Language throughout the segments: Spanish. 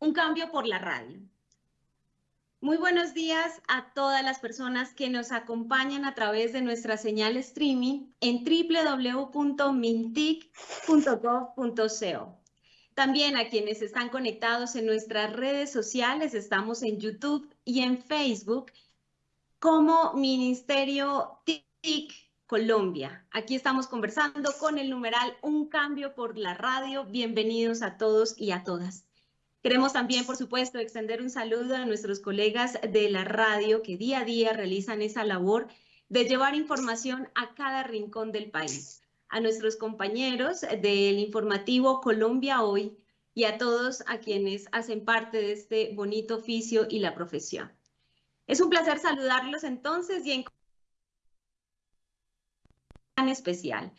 un cambio por la radio. Muy buenos días a todas las personas que nos acompañan a través de nuestra señal streaming en www.mintic.gov.co. También a quienes están conectados en nuestras redes sociales, estamos en YouTube y en Facebook como Ministerio TIC Colombia. Aquí estamos conversando con el numeral Un cambio por la radio. Bienvenidos a todos y a todas. Queremos también, por supuesto, extender un saludo a nuestros colegas de la radio que día a día realizan esa labor de llevar información a cada rincón del país. A nuestros compañeros del informativo Colombia Hoy y a todos a quienes hacen parte de este bonito oficio y la profesión. Es un placer saludarlos entonces y en especial.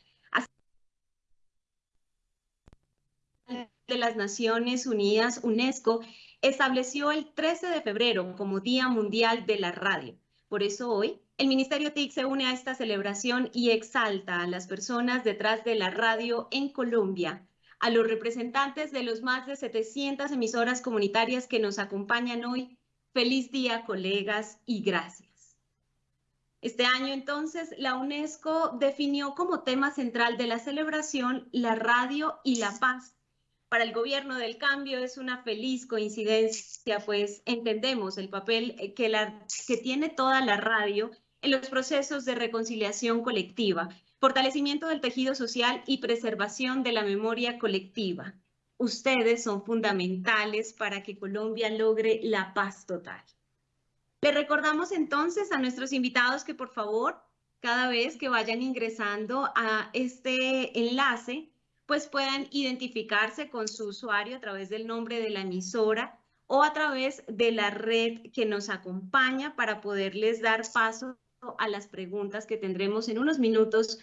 De las Naciones Unidas, UNESCO, estableció el 13 de febrero como Día Mundial de la Radio. Por eso hoy, el Ministerio TIC se une a esta celebración y exalta a las personas detrás de la radio en Colombia, a los representantes de los más de 700 emisoras comunitarias que nos acompañan hoy. Feliz día, colegas, y gracias. Este año entonces la UNESCO definió como tema central de la celebración la radio y la paz para el gobierno del cambio es una feliz coincidencia, pues entendemos el papel eh, que, que tiene toda la radio en los procesos de reconciliación colectiva, fortalecimiento del tejido social y preservación de la memoria colectiva. Ustedes son fundamentales para que Colombia logre la paz total. Le recordamos entonces a nuestros invitados que por favor, cada vez que vayan ingresando a este enlace, pues puedan identificarse con su usuario a través del nombre de la emisora o a través de la red que nos acompaña para poderles dar paso a las preguntas que tendremos en unos minutos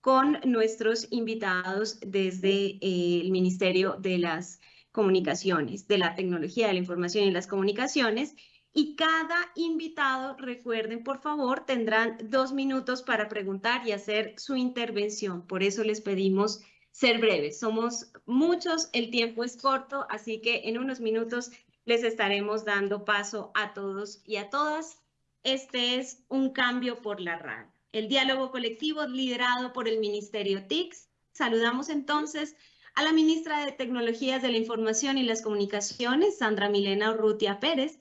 con nuestros invitados desde eh, el Ministerio de las Comunicaciones, de la Tecnología de la Información y las Comunicaciones. Y cada invitado, recuerden, por favor, tendrán dos minutos para preguntar y hacer su intervención. Por eso les pedimos ser breves. Somos muchos, el tiempo es corto, así que en unos minutos les estaremos dando paso a todos y a todas. Este es un cambio por la radio. El diálogo colectivo liderado por el Ministerio TICS. Saludamos entonces a la ministra de Tecnologías de la Información y las Comunicaciones, Sandra Milena Urrutia Pérez,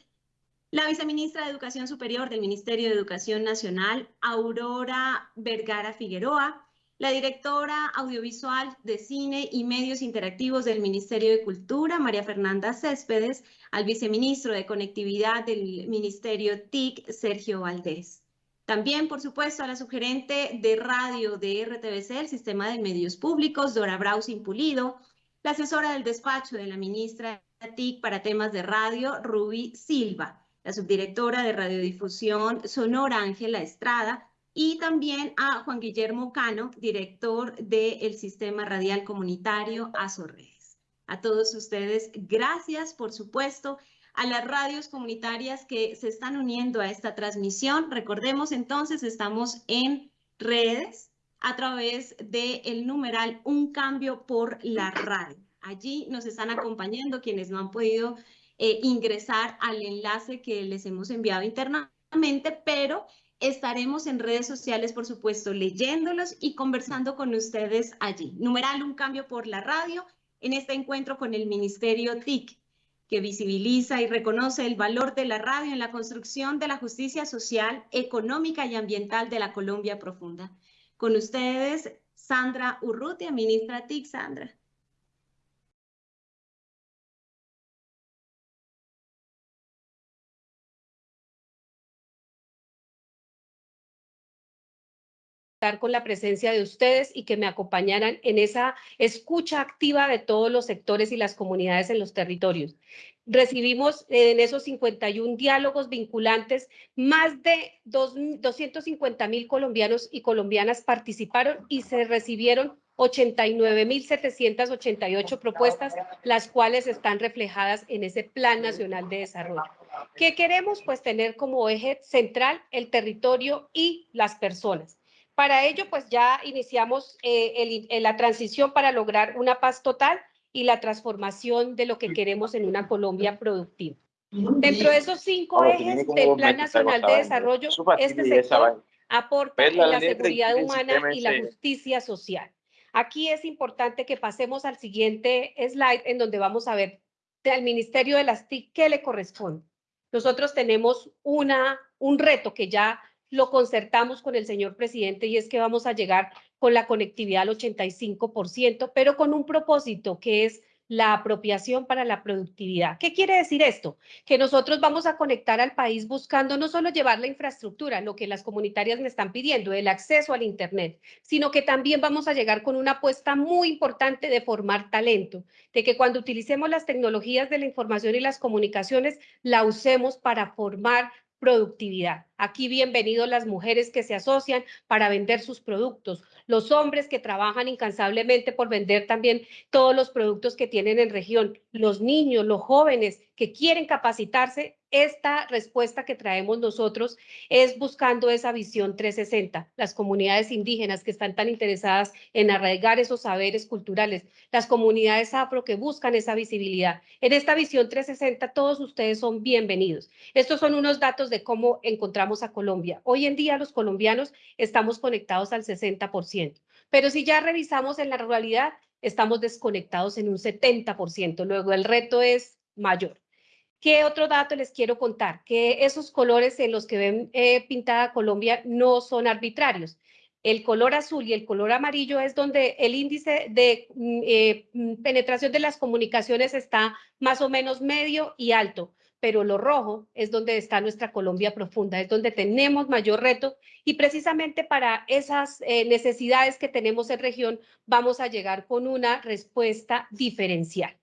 la viceministra de Educación Superior del Ministerio de Educación Nacional, Aurora Vergara Figueroa, la directora audiovisual de cine y medios interactivos del Ministerio de Cultura, María Fernanda Céspedes, al viceministro de Conectividad del Ministerio TIC, Sergio Valdés. También, por supuesto, a la sugerente de radio de RTBC, el Sistema de Medios Públicos, Dora Brausin Pulido, la asesora del despacho de la ministra TIC para temas de radio, Ruby Silva, la subdirectora de radiodifusión Sonora, Ángela Estrada, y también a Juan Guillermo Cano, director del Sistema Radial Comunitario Azorredes. A todos ustedes, gracias, por supuesto, a las radios comunitarias que se están uniendo a esta transmisión. Recordemos entonces, estamos en redes a través del numeral Un Cambio por la Radio. Allí nos están acompañando quienes no han podido eh, ingresar al enlace que les hemos enviado internamente, pero Estaremos en redes sociales, por supuesto, leyéndolos y conversando con ustedes allí. Numeral Un Cambio por la Radio en este encuentro con el Ministerio TIC, que visibiliza y reconoce el valor de la radio en la construcción de la justicia social, económica y ambiental de la Colombia profunda. Con ustedes, Sandra Urrutia, ministra TIC. Sandra. Con la presencia de ustedes y que me acompañaran en esa escucha activa de todos los sectores y las comunidades en los territorios. Recibimos en esos 51 diálogos vinculantes, más de 250 mil colombianos y colombianas participaron y se recibieron 89.788 propuestas, las cuales están reflejadas en ese Plan Nacional de Desarrollo. ¿Qué queremos? Pues tener como eje central el territorio y las personas. Para ello, pues ya iniciamos eh, la transición para lograr una paz total y la transformación de lo que queremos en una Colombia productiva. Dentro de esos cinco ejes del Plan Nacional de Desarrollo, este sector aporta en la seguridad humana y la justicia social. Aquí es importante que pasemos al siguiente slide en donde vamos a ver al Ministerio de las TIC qué le corresponde. Nosotros tenemos una, un reto que ya lo concertamos con el señor presidente y es que vamos a llegar con la conectividad al 85%, pero con un propósito que es la apropiación para la productividad. ¿Qué quiere decir esto? Que nosotros vamos a conectar al país buscando no solo llevar la infraestructura, lo que las comunitarias me están pidiendo, el acceso al Internet, sino que también vamos a llegar con una apuesta muy importante de formar talento, de que cuando utilicemos las tecnologías de la información y las comunicaciones, la usemos para formar productividad. Aquí bienvenidos las mujeres que se asocian para vender sus productos, los hombres que trabajan incansablemente por vender también todos los productos que tienen en región, los niños, los jóvenes que quieren capacitarse. Esta respuesta que traemos nosotros es buscando esa visión 360, las comunidades indígenas que están tan interesadas en arraigar esos saberes culturales, las comunidades afro que buscan esa visibilidad. En esta visión 360 todos ustedes son bienvenidos. Estos son unos datos de cómo encontramos a Colombia. Hoy en día los colombianos estamos conectados al 60%. Pero si ya revisamos en la ruralidad, estamos desconectados en un 70%. Luego el reto es mayor. ¿Qué otro dato les quiero contar? Que esos colores en los que ven eh, pintada Colombia no son arbitrarios. El color azul y el color amarillo es donde el índice de mm, eh, mm, penetración de las comunicaciones está más o menos medio y alto pero lo rojo es donde está nuestra Colombia profunda, es donde tenemos mayor reto y precisamente para esas eh, necesidades que tenemos en región vamos a llegar con una respuesta diferencial.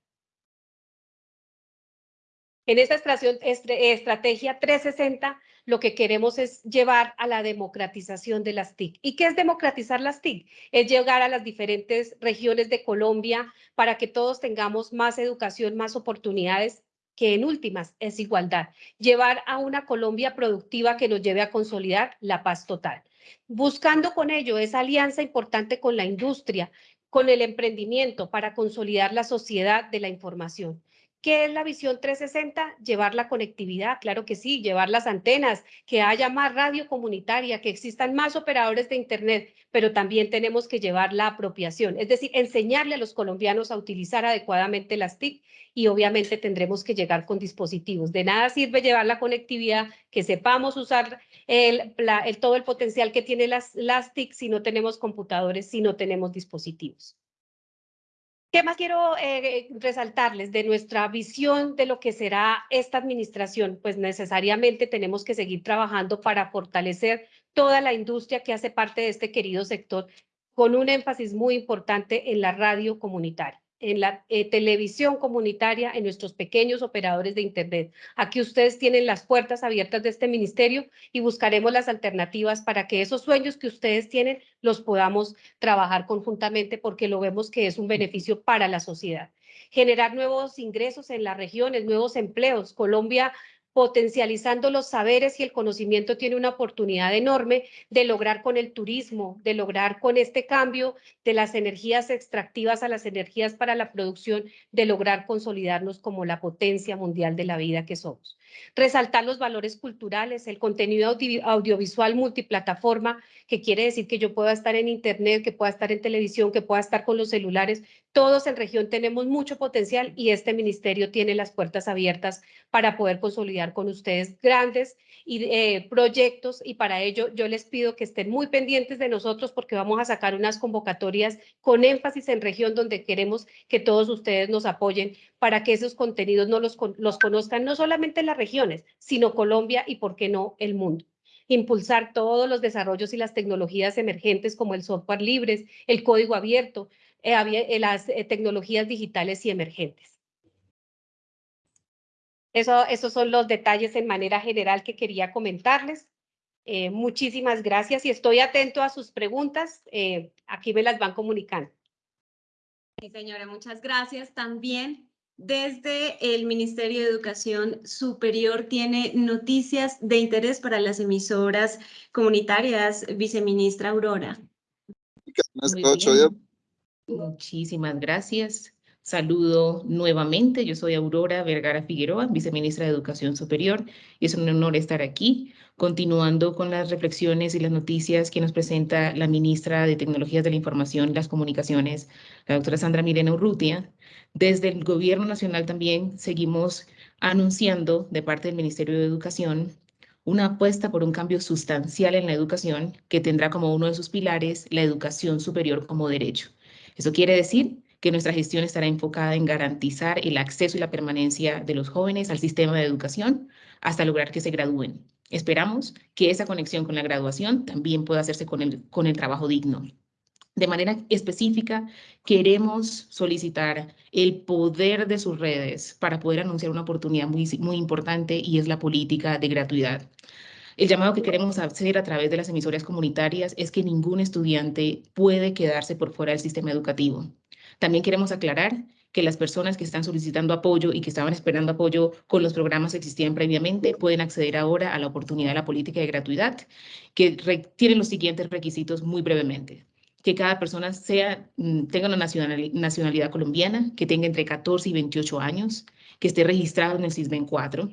En esta estrategia 360 lo que queremos es llevar a la democratización de las TIC. ¿Y qué es democratizar las TIC? Es llegar a las diferentes regiones de Colombia para que todos tengamos más educación, más oportunidades que en últimas es igualdad, llevar a una Colombia productiva que nos lleve a consolidar la paz total. Buscando con ello esa alianza importante con la industria, con el emprendimiento para consolidar la sociedad de la información. ¿Qué es la visión 360? Llevar la conectividad, claro que sí, llevar las antenas, que haya más radio comunitaria, que existan más operadores de Internet, pero también tenemos que llevar la apropiación, es decir, enseñarle a los colombianos a utilizar adecuadamente las TIC y obviamente tendremos que llegar con dispositivos. De nada sirve llevar la conectividad, que sepamos usar todo el potencial que tiene las, las TIC si no tenemos computadores, si no tenemos dispositivos. ¿Qué más quiero eh, resaltarles de nuestra visión de lo que será esta administración? Pues necesariamente tenemos que seguir trabajando para fortalecer toda la industria que hace parte de este querido sector, con un énfasis muy importante en la radio comunitaria en la eh, televisión comunitaria, en nuestros pequeños operadores de Internet. Aquí ustedes tienen las puertas abiertas de este ministerio y buscaremos las alternativas para que esos sueños que ustedes tienen los podamos trabajar conjuntamente porque lo vemos que es un beneficio para la sociedad. Generar nuevos ingresos en las regiones, nuevos empleos. Colombia potencializando los saberes y el conocimiento tiene una oportunidad enorme de lograr con el turismo, de lograr con este cambio de las energías extractivas a las energías para la producción, de lograr consolidarnos como la potencia mundial de la vida que somos. Resaltar los valores culturales, el contenido audiovisual multiplataforma, que quiere decir que yo pueda estar en internet, que pueda estar en televisión, que pueda estar con los celulares. Todos en región tenemos mucho potencial y este ministerio tiene las puertas abiertas para poder consolidar con ustedes grandes eh, proyectos. Y para ello yo les pido que estén muy pendientes de nosotros porque vamos a sacar unas convocatorias con énfasis en región donde queremos que todos ustedes nos apoyen para que esos contenidos no los, los conozcan no solamente en las regiones, sino Colombia y, por qué no, el mundo. Impulsar todos los desarrollos y las tecnologías emergentes como el software libres, el código abierto, las tecnologías digitales y emergentes. Eso, esos son los detalles en manera general que quería comentarles. Eh, muchísimas gracias y estoy atento a sus preguntas. Eh, aquí me las van comunicando. Sí, señora, muchas gracias. También desde el Ministerio de Educación Superior tiene noticias de interés para las emisoras comunitarias, viceministra Aurora. Muchísimas gracias. saludo nuevamente. Yo soy Aurora Vergara Figueroa, viceministra de Educación Superior, y es un honor estar aquí, continuando con las reflexiones y las noticias que nos presenta la ministra de Tecnologías de la Información y las Comunicaciones, la doctora Sandra Mirena Urrutia. Desde el Gobierno Nacional también seguimos anunciando de parte del Ministerio de Educación una apuesta por un cambio sustancial en la educación que tendrá como uno de sus pilares la educación superior como derecho. Eso quiere decir que nuestra gestión estará enfocada en garantizar el acceso y la permanencia de los jóvenes al sistema de educación hasta lograr que se gradúen. Esperamos que esa conexión con la graduación también pueda hacerse con el, con el trabajo digno. De manera específica, queremos solicitar el poder de sus redes para poder anunciar una oportunidad muy, muy importante y es la política de gratuidad. El llamado que queremos hacer a través de las emisoras comunitarias es que ningún estudiante puede quedarse por fuera del sistema educativo. También queremos aclarar que las personas que están solicitando apoyo y que estaban esperando apoyo con los programas que existían previamente pueden acceder ahora a la oportunidad de la política de gratuidad, que tiene los siguientes requisitos muy brevemente que cada persona mm, tenga una nacionalidad, colombiana, que tenga entre 14 y 28 años, que esté registrado en el CISBEN 4,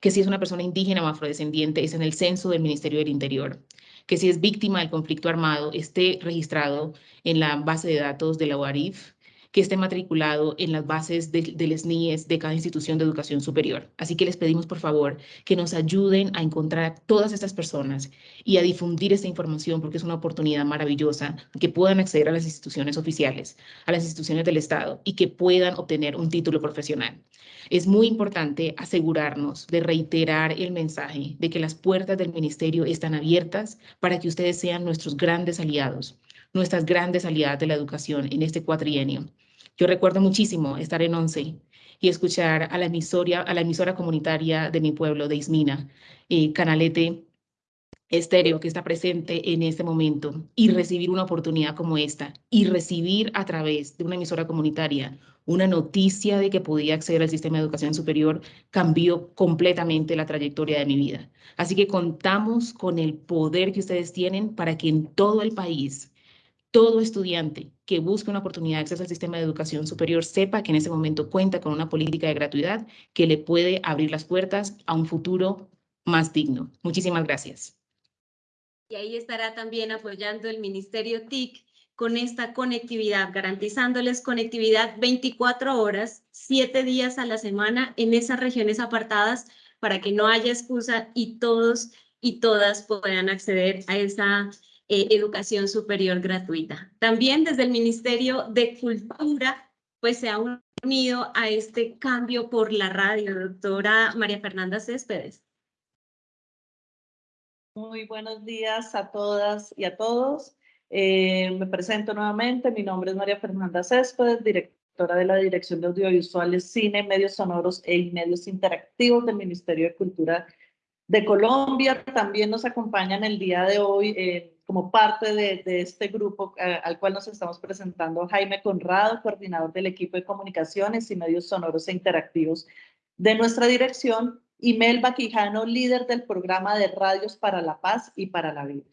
que si es una persona indígena o afrodescendiente es en el censo del Ministerio del Interior, que si es víctima del conflicto armado esté registrado en la base de datos de la UARIF, que esté matriculado en las bases de, del SNIES de cada institución de educación superior. Así que les pedimos, por favor, que nos ayuden a encontrar a todas estas personas y a difundir esta información porque es una oportunidad maravillosa que puedan acceder a las instituciones oficiales, a las instituciones del Estado y que puedan obtener un título profesional. Es muy importante asegurarnos de reiterar el mensaje de que las puertas del ministerio están abiertas para que ustedes sean nuestros grandes aliados, nuestras grandes aliadas de la educación en este cuatrienio. Yo recuerdo muchísimo estar en once y escuchar a la emisora, a la emisora comunitaria de mi pueblo, de Ismina, eh, Canalete Estéreo, que está presente en este momento, y recibir una oportunidad como esta, y recibir a través de una emisora comunitaria una noticia de que podía acceder al sistema de educación superior, cambió completamente la trayectoria de mi vida. Así que contamos con el poder que ustedes tienen para que en todo el país todo estudiante que busque una oportunidad de acceso al sistema de educación superior sepa que en ese momento cuenta con una política de gratuidad que le puede abrir las puertas a un futuro más digno. Muchísimas gracias. Y ahí estará también apoyando el Ministerio TIC con esta conectividad, garantizándoles conectividad 24 horas, 7 días a la semana en esas regiones apartadas para que no haya excusa y todos y todas puedan acceder a esa eh, educación superior gratuita. También desde el Ministerio de Cultura, pues se ha unido a este cambio por la radio, doctora María Fernanda Céspedes. Muy buenos días a todas y a todos. Eh, me presento nuevamente, mi nombre es María Fernanda Céspedes, directora de la Dirección de Audiovisuales, Cine, Medios Sonoros e Medios Interactivos del Ministerio de Cultura de Colombia. También nos acompañan el día de hoy eh, como parte de, este grupo eh, al cual nos estamos presentando Jaime Conrado, coordinador del equipo de comunicaciones y medios sonoros e interactivos de nuestra dirección, y Mel Quijano, líder del programa de Radios para la Paz y para la Vida.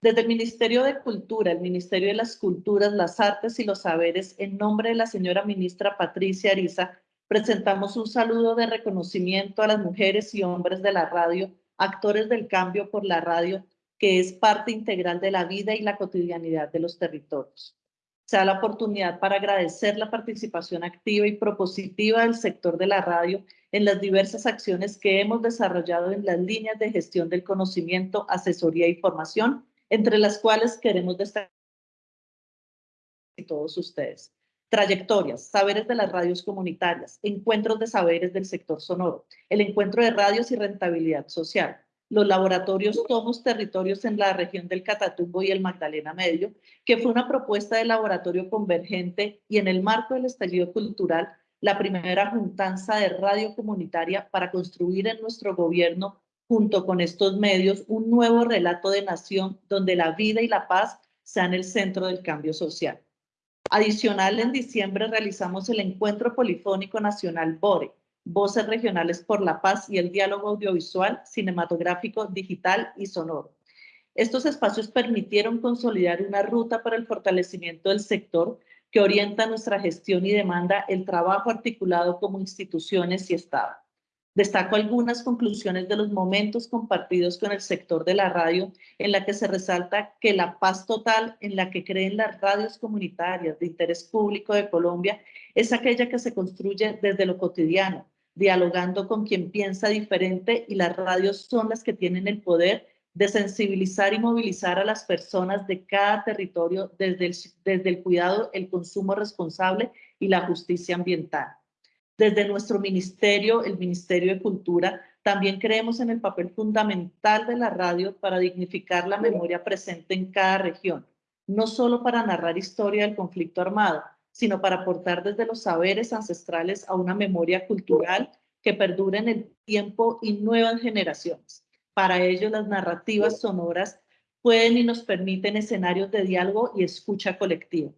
Desde el Ministerio de Cultura, el Ministerio de las Culturas, las Artes y los Saberes, en nombre de la señora ministra Patricia Ariza, presentamos un saludo de reconocimiento a las mujeres y hombres de la radio, actores del cambio por la radio, que es parte integral de la vida y la cotidianidad de los territorios. Se da la oportunidad para agradecer la participación activa y propositiva del sector de la radio en las diversas acciones que hemos desarrollado en las líneas de gestión del conocimiento, asesoría y formación, entre las cuales queremos destacar todos ustedes. Trayectorias, saberes de las radios comunitarias, encuentros de saberes del sector sonoro, el encuentro de radios y rentabilidad social, los laboratorios Tomos Territorios en la región del Catatumbo y el Magdalena Medio, que fue una propuesta de laboratorio convergente y en el marco del estallido cultural, la primera juntanza de radio comunitaria para construir en nuestro gobierno, junto con estos medios, un nuevo relato de nación donde la vida y la paz sean el centro del cambio social. Adicional, en diciembre realizamos el Encuentro Polifónico Nacional BORE, Voces Regionales por la Paz y el Diálogo Audiovisual, Cinematográfico, Digital y Sonoro. Estos espacios permitieron consolidar una ruta para el fortalecimiento del sector que orienta nuestra gestión y demanda el trabajo articulado como instituciones y Estado. Destaco algunas conclusiones de los momentos compartidos con el sector de la radio, en la que se resalta que la paz total en la que creen las radios comunitarias de interés público de Colombia es aquella que se construye desde lo cotidiano, dialogando con quien piensa diferente y las radios son las que tienen el poder de sensibilizar y movilizar a las personas de cada territorio desde el, desde el cuidado, el consumo responsable y la justicia ambiental. Desde nuestro ministerio, el Ministerio de Cultura, también creemos en el papel fundamental de la radio para dignificar la memoria presente en cada región, no solo para narrar historia del conflicto armado, sino para aportar desde los saberes ancestrales a una memoria cultural que perdure en el tiempo y nuevas generaciones. Para ello, las narrativas sonoras pueden y nos permiten escenarios de diálogo y escucha colectiva.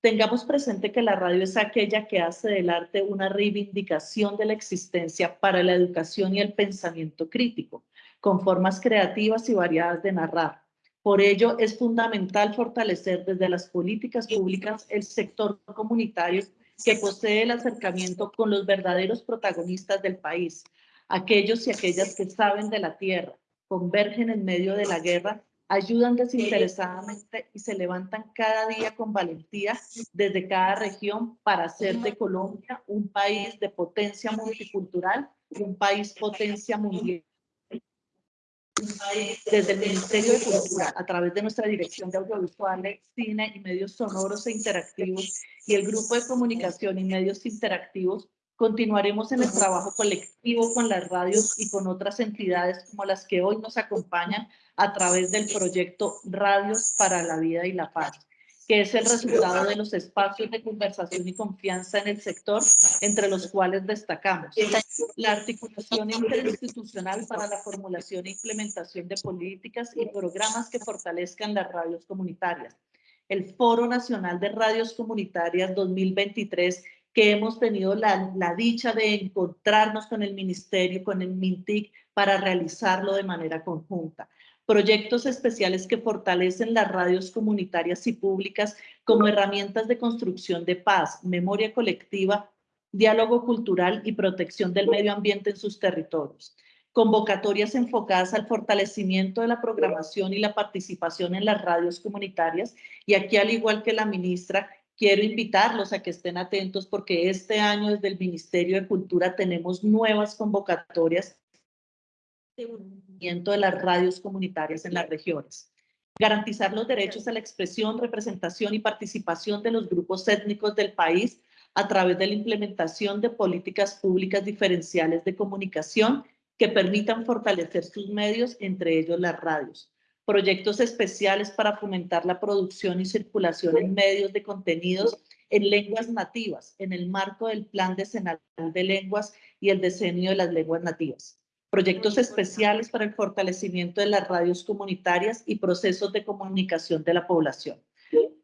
Tengamos presente que la radio es aquella que hace del arte una reivindicación de la existencia para la educación y el pensamiento crítico, con formas creativas y variadas de narrar. Por ello, es fundamental fortalecer desde las políticas públicas el sector comunitario que posee el acercamiento con los verdaderos protagonistas del país, aquellos y aquellas que saben de la tierra, convergen en medio de la guerra ayudan desinteresadamente y se levantan cada día con valentía desde cada región para hacer de Colombia un país de potencia multicultural, un país potencia mundial. Desde el Ministerio de Cultura, a través de nuestra Dirección de Audiovisuales, Cine y Medios Sonoros e Interactivos y el Grupo de Comunicación y Medios Interactivos, Continuaremos en el trabajo colectivo con las radios y con otras entidades como las que hoy nos acompañan a través del proyecto Radios para la Vida y la Paz, que es el resultado de los espacios de conversación y confianza en el sector, entre los cuales destacamos. La articulación interinstitucional para la formulación e implementación de políticas y programas que fortalezcan las radios comunitarias, el Foro Nacional de Radios Comunitarias 2023 que hemos tenido la, la, dicha de encontrarnos con el ministerio, con el MINTIC, para realizarlo de manera conjunta. Proyectos especiales que fortalecen las radios comunitarias y públicas como herramientas de construcción de paz, memoria colectiva, diálogo cultural y protección del medio ambiente en sus territorios. Convocatorias enfocadas al fortalecimiento de la programación y la participación en las radios comunitarias. Y aquí, al igual que la ministra, quiero invitarlos a que estén atentos porque este año desde el Ministerio de Cultura tenemos nuevas convocatorias de de las radios comunitarias en las regiones. Garantizar los derechos a la expresión, representación y participación de los grupos étnicos del país a través de la implementación de políticas públicas diferenciales de comunicación que permitan fortalecer sus medios, entre ellos las radios proyectos especiales para fomentar la producción y circulación en medios de contenidos en lenguas nativas, en el marco del Plan Decenal de Lenguas y el Decenio de las Lenguas Nativas. Proyectos especiales para el fortalecimiento de las radios comunitarias y procesos de comunicación de la población.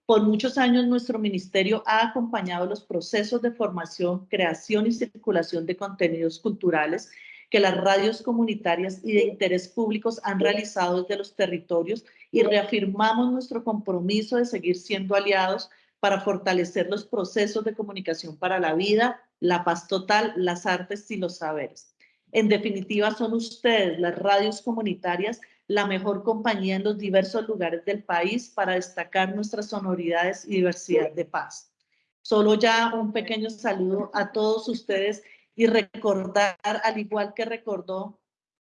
Por muchos años nuestro ministerio ha acompañado los procesos de formación, creación y circulación de contenidos culturales que las radios comunitarias y de interés públicos han realizado desde los territorios y reafirmamos nuestro compromiso de seguir siendo aliados para fortalecer los procesos de comunicación para la vida, la paz total, las artes y los saberes. En definitiva, son ustedes, las radios comunitarias, la mejor compañía en los diversos lugares del país para destacar nuestras sonoridades y diversidad de paz. Solo ya un pequeño saludo a todos ustedes y recordar, al igual que recordó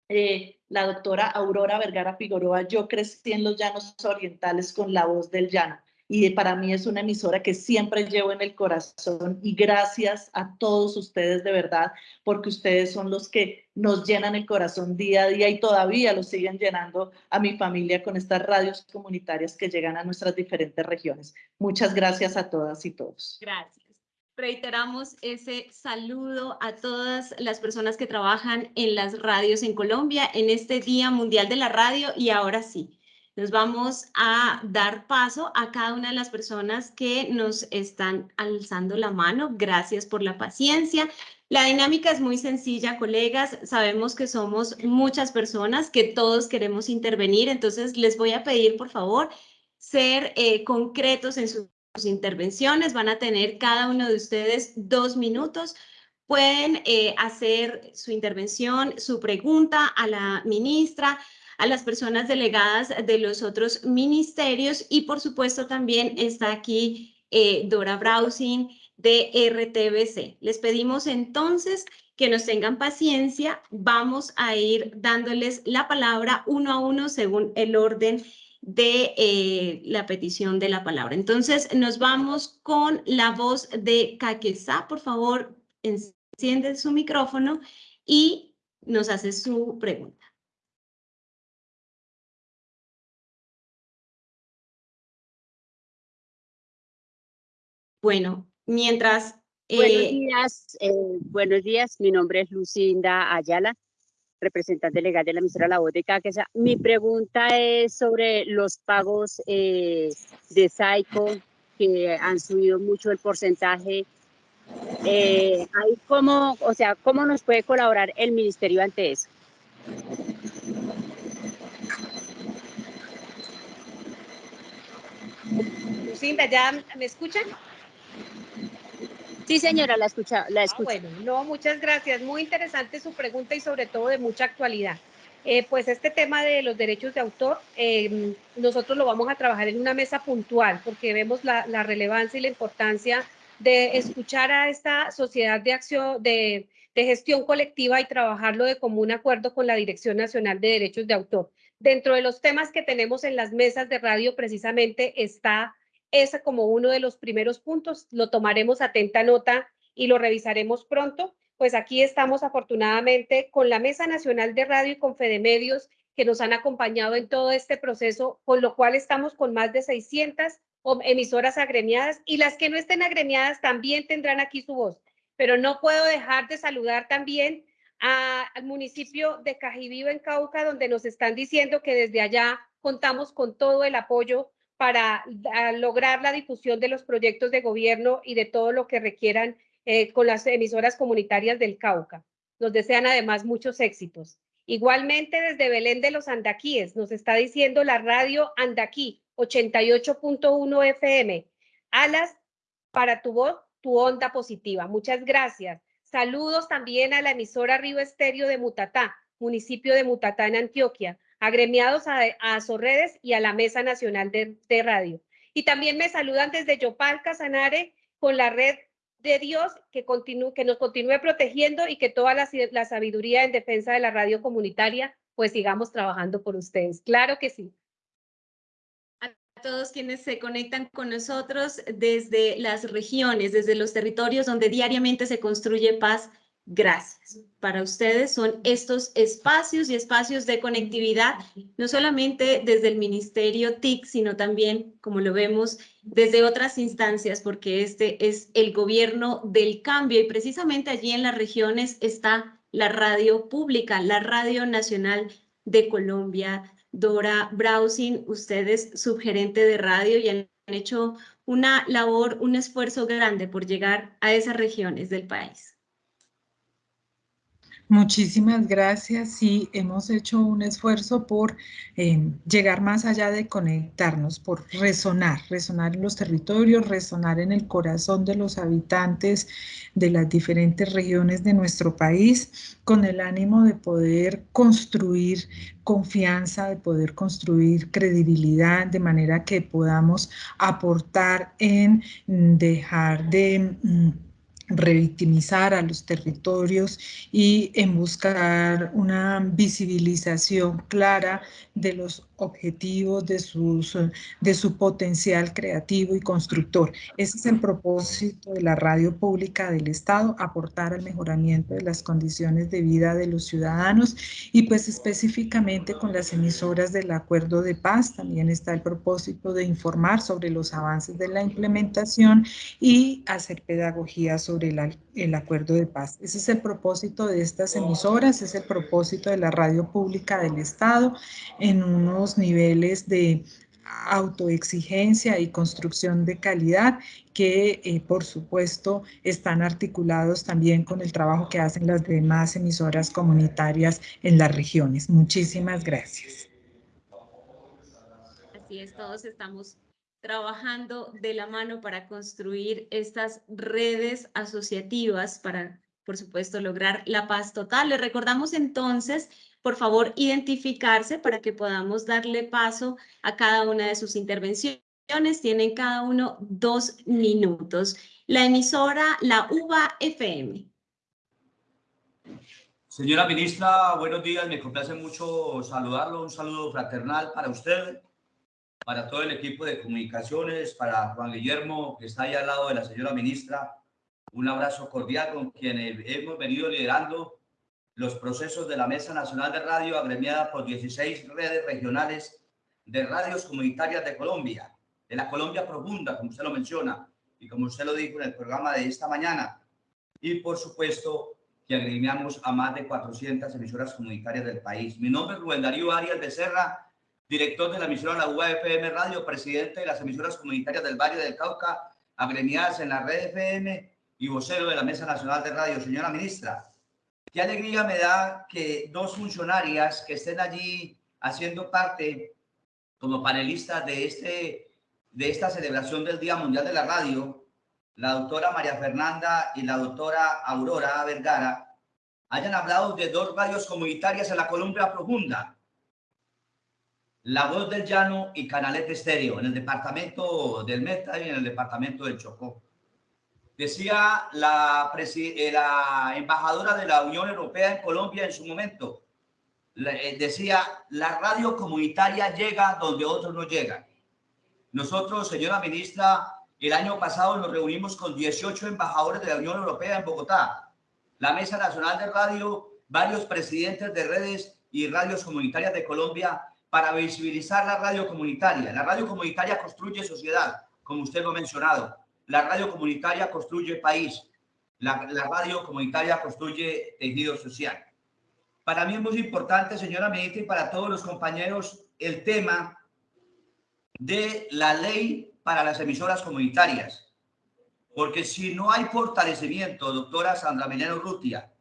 eh, la doctora Aurora Vergara Figueroa, yo crecí en los llanos orientales con la voz del llano y para mí es una emisora que siempre llevo en el corazón y gracias a todos ustedes de verdad, porque ustedes son los que nos llenan el corazón día a día y todavía lo siguen llenando a mi familia con estas radios comunitarias que llegan a nuestras diferentes regiones. Muchas gracias a todas y todos. Gracias reiteramos ese saludo a todas las personas que trabajan en las radios en Colombia en este Día Mundial de la Radio y ahora sí, nos vamos a dar paso a cada una de las personas que nos están alzando la mano. Gracias por la paciencia. La dinámica es muy sencilla, colegas. Sabemos que somos muchas personas, que todos queremos intervenir, entonces les voy a pedir, por favor, ser eh, concretos en sus intervenciones. Van a tener cada uno de ustedes dos minutos. Pueden eh, hacer su intervención, su pregunta a la ministra, a las personas delegadas de los otros ministerios y por supuesto también está aquí eh, Dora Browsing de RTBC. Les pedimos entonces que nos tengan paciencia. Vamos a ir dándoles la palabra uno a uno según el orden de eh, la petición de la palabra. Entonces, nos vamos con la voz de Caquesá. Por favor, enciende su micrófono y nos hace su pregunta. Bueno, mientras... buenos eh, días, eh, buenos días. Mi nombre es Lucinda Ayala, representante legal de la emisora La Voz de Caquesa. Mi pregunta es sobre los pagos eh, de SAICO, que han subido mucho el porcentaje. cómo, o sea, ¿Cómo nos puede colaborar el ministerio ante eso? Lucinda, ¿ya me escuchan? Sí, señora, la escucha, la ah, bueno, no, muchas gracias. Muy interesante su pregunta y sobre todo de mucha actualidad. Eh, pues este tema de los derechos de autor, em, nosotros lo vamos a trabajar en una mesa puntual porque vemos la, relevancia y la importancia de escuchar a esta sociedad de acción, de, de gestión colectiva y trabajarlo de común acuerdo con la Dirección Nacional de Derechos de Autor. Dentro de los temas que tenemos en las mesas de radio precisamente está ese como uno de los primeros puntos. Lo tomaremos atenta nota y lo revisaremos pronto. Pues aquí estamos afortunadamente con la Mesa Nacional de Radio y con Fedemedios que nos han acompañado en todo este proceso, con lo cual estamos con más de 600 emisoras agremiadas y las que no estén agremiadas también tendrán aquí su voz. Pero no puedo dejar de saludar también al municipio de Cajibío en Cauca, donde nos están diciendo que desde allá contamos con todo el apoyo para lograr la difusión de los proyectos de gobierno y de todo lo que requieran eh, con las emisoras comunitarias del Cauca. Nos desean además muchos éxitos. Igualmente desde Belén de los Andaquíes nos está diciendo la radio Andaquí 88.1 FM. Alas para tu voz, tu onda positiva. Muchas gracias. Saludos también a la emisora Río Estéreo de Mutatá, municipio de Mutatá en Antioquia agremiados a, a y a la Mesa Nacional de, Radio. Y también me saludan desde Yopal, Casanare, con la red de Dios que, continúe, que nos continúe protegiendo y que toda la, la sabiduría en defensa de la radio comunitaria, pues sigamos trabajando por ustedes. Claro que sí A todos quienes se conectan con nosotros desde las regiones, desde los territorios donde diariamente se construye paz gracias. Para ustedes son estos espacios y espacios de conectividad, no solamente desde el Ministerio TIC, sino también, como lo vemos, desde otras instancias, porque este es el gobierno del cambio y precisamente allí en las regiones está la radio pública, la Radio Nacional de Colombia. Dora Browsing, ustedes subgerente de radio y han hecho una labor, un esfuerzo grande por llegar a esas regiones del país. Muchísimas gracias. Sí, hemos hecho un esfuerzo por eh, llegar más allá de conectarnos, por resonar, resonar en los territorios, resonar en el corazón de los habitantes de las diferentes regiones de nuestro país, con el ánimo de poder construir confianza, de poder construir credibilidad, de manera que podamos aportar en dejar de mm, revictimizar a los territorios y en buscar una visibilización clara de los objetivos, de, sus, de su potencial creativo y constructor. Ese es el propósito de la radio pública del Estado, aportar al mejoramiento de las condiciones de vida de los ciudadanos y pues específicamente con las emisoras del Acuerdo de Paz también está el propósito de informar sobre los avances de la implementación y hacer pedagogía sobre el, el Acuerdo de Paz. Ese es el propósito de estas emisoras, es el propósito de la radio pública del Estado en unos niveles de autoexigencia y construcción de calidad que eh, por supuesto están articulados también con el trabajo que hacen las demás emisoras comunitarias en las regiones. Muchísimas gracias. Así es, todos estamos trabajando de la mano para construir estas redes asociativas para, por supuesto, lograr la paz total. Les recordamos entonces, por favor, identificarse para que podamos darle paso a cada una de sus intervenciones. Tienen cada uno dos minutos. La emisora, la UBA FM. Señora ministra, buenos días. Me complace mucho saludarlo. Un saludo fraternal para usted, para todo el equipo de comunicaciones, para Juan Guillermo, que está ahí al lado de la señora ministra. Un abrazo cordial con quien hemos venido liderando los procesos de la Mesa Nacional de Radio, agremiada por 16 redes regionales de radios comunitarias de Colombia, de la Colombia profunda, como usted lo menciona, y como usted lo dijo en el programa de esta mañana. Y por supuesto, que agremiamos a más de 400 emisoras comunitarias del país. Mi nombre es Rubén Darío Arias Becerra, director de la emisora La UAFM Radio, presidente de las emisoras comunitarias del Valle del Cauca, agremiadas en la red FM y vocero de la Mesa Nacional de Radio. Señora ministra, qué alegría me da que dos funcionarias que estén allí haciendo parte como panelistas de, este, de esta celebración del Día Mundial de la Radio, la doctora María Fernanda y la doctora Aurora Vergara, hayan hablado de dos radios comunitarias en la Colombia Profunda, la Voz del Llano y Canalete Estéreo, en el departamento del Meta y en el departamento del Chocó. Decía la, eh, la embajadora de la Unión Europea en Colombia en su momento, eh, decía, la radio comunitaria llega donde otros no llegan. Nosotros, señora ministra, el año pasado nos reunimos con 18 embajadores de la Unión Europea en Bogotá, la Mesa Nacional de Radio, varios presidentes de redes y radios comunitarias de Colombia para visibilizar la radio comunitaria. La radio comunitaria construye sociedad, como usted lo ha mencionado. La radio comunitaria construye país. La, radio comunitaria construye tejido social. Para mí es muy importante, señora ministra, y para todos los compañeros, el tema de la ley para las emisoras comunitarias. Porque si no hay fortalecimiento, doctora Sandra Menero Rutia,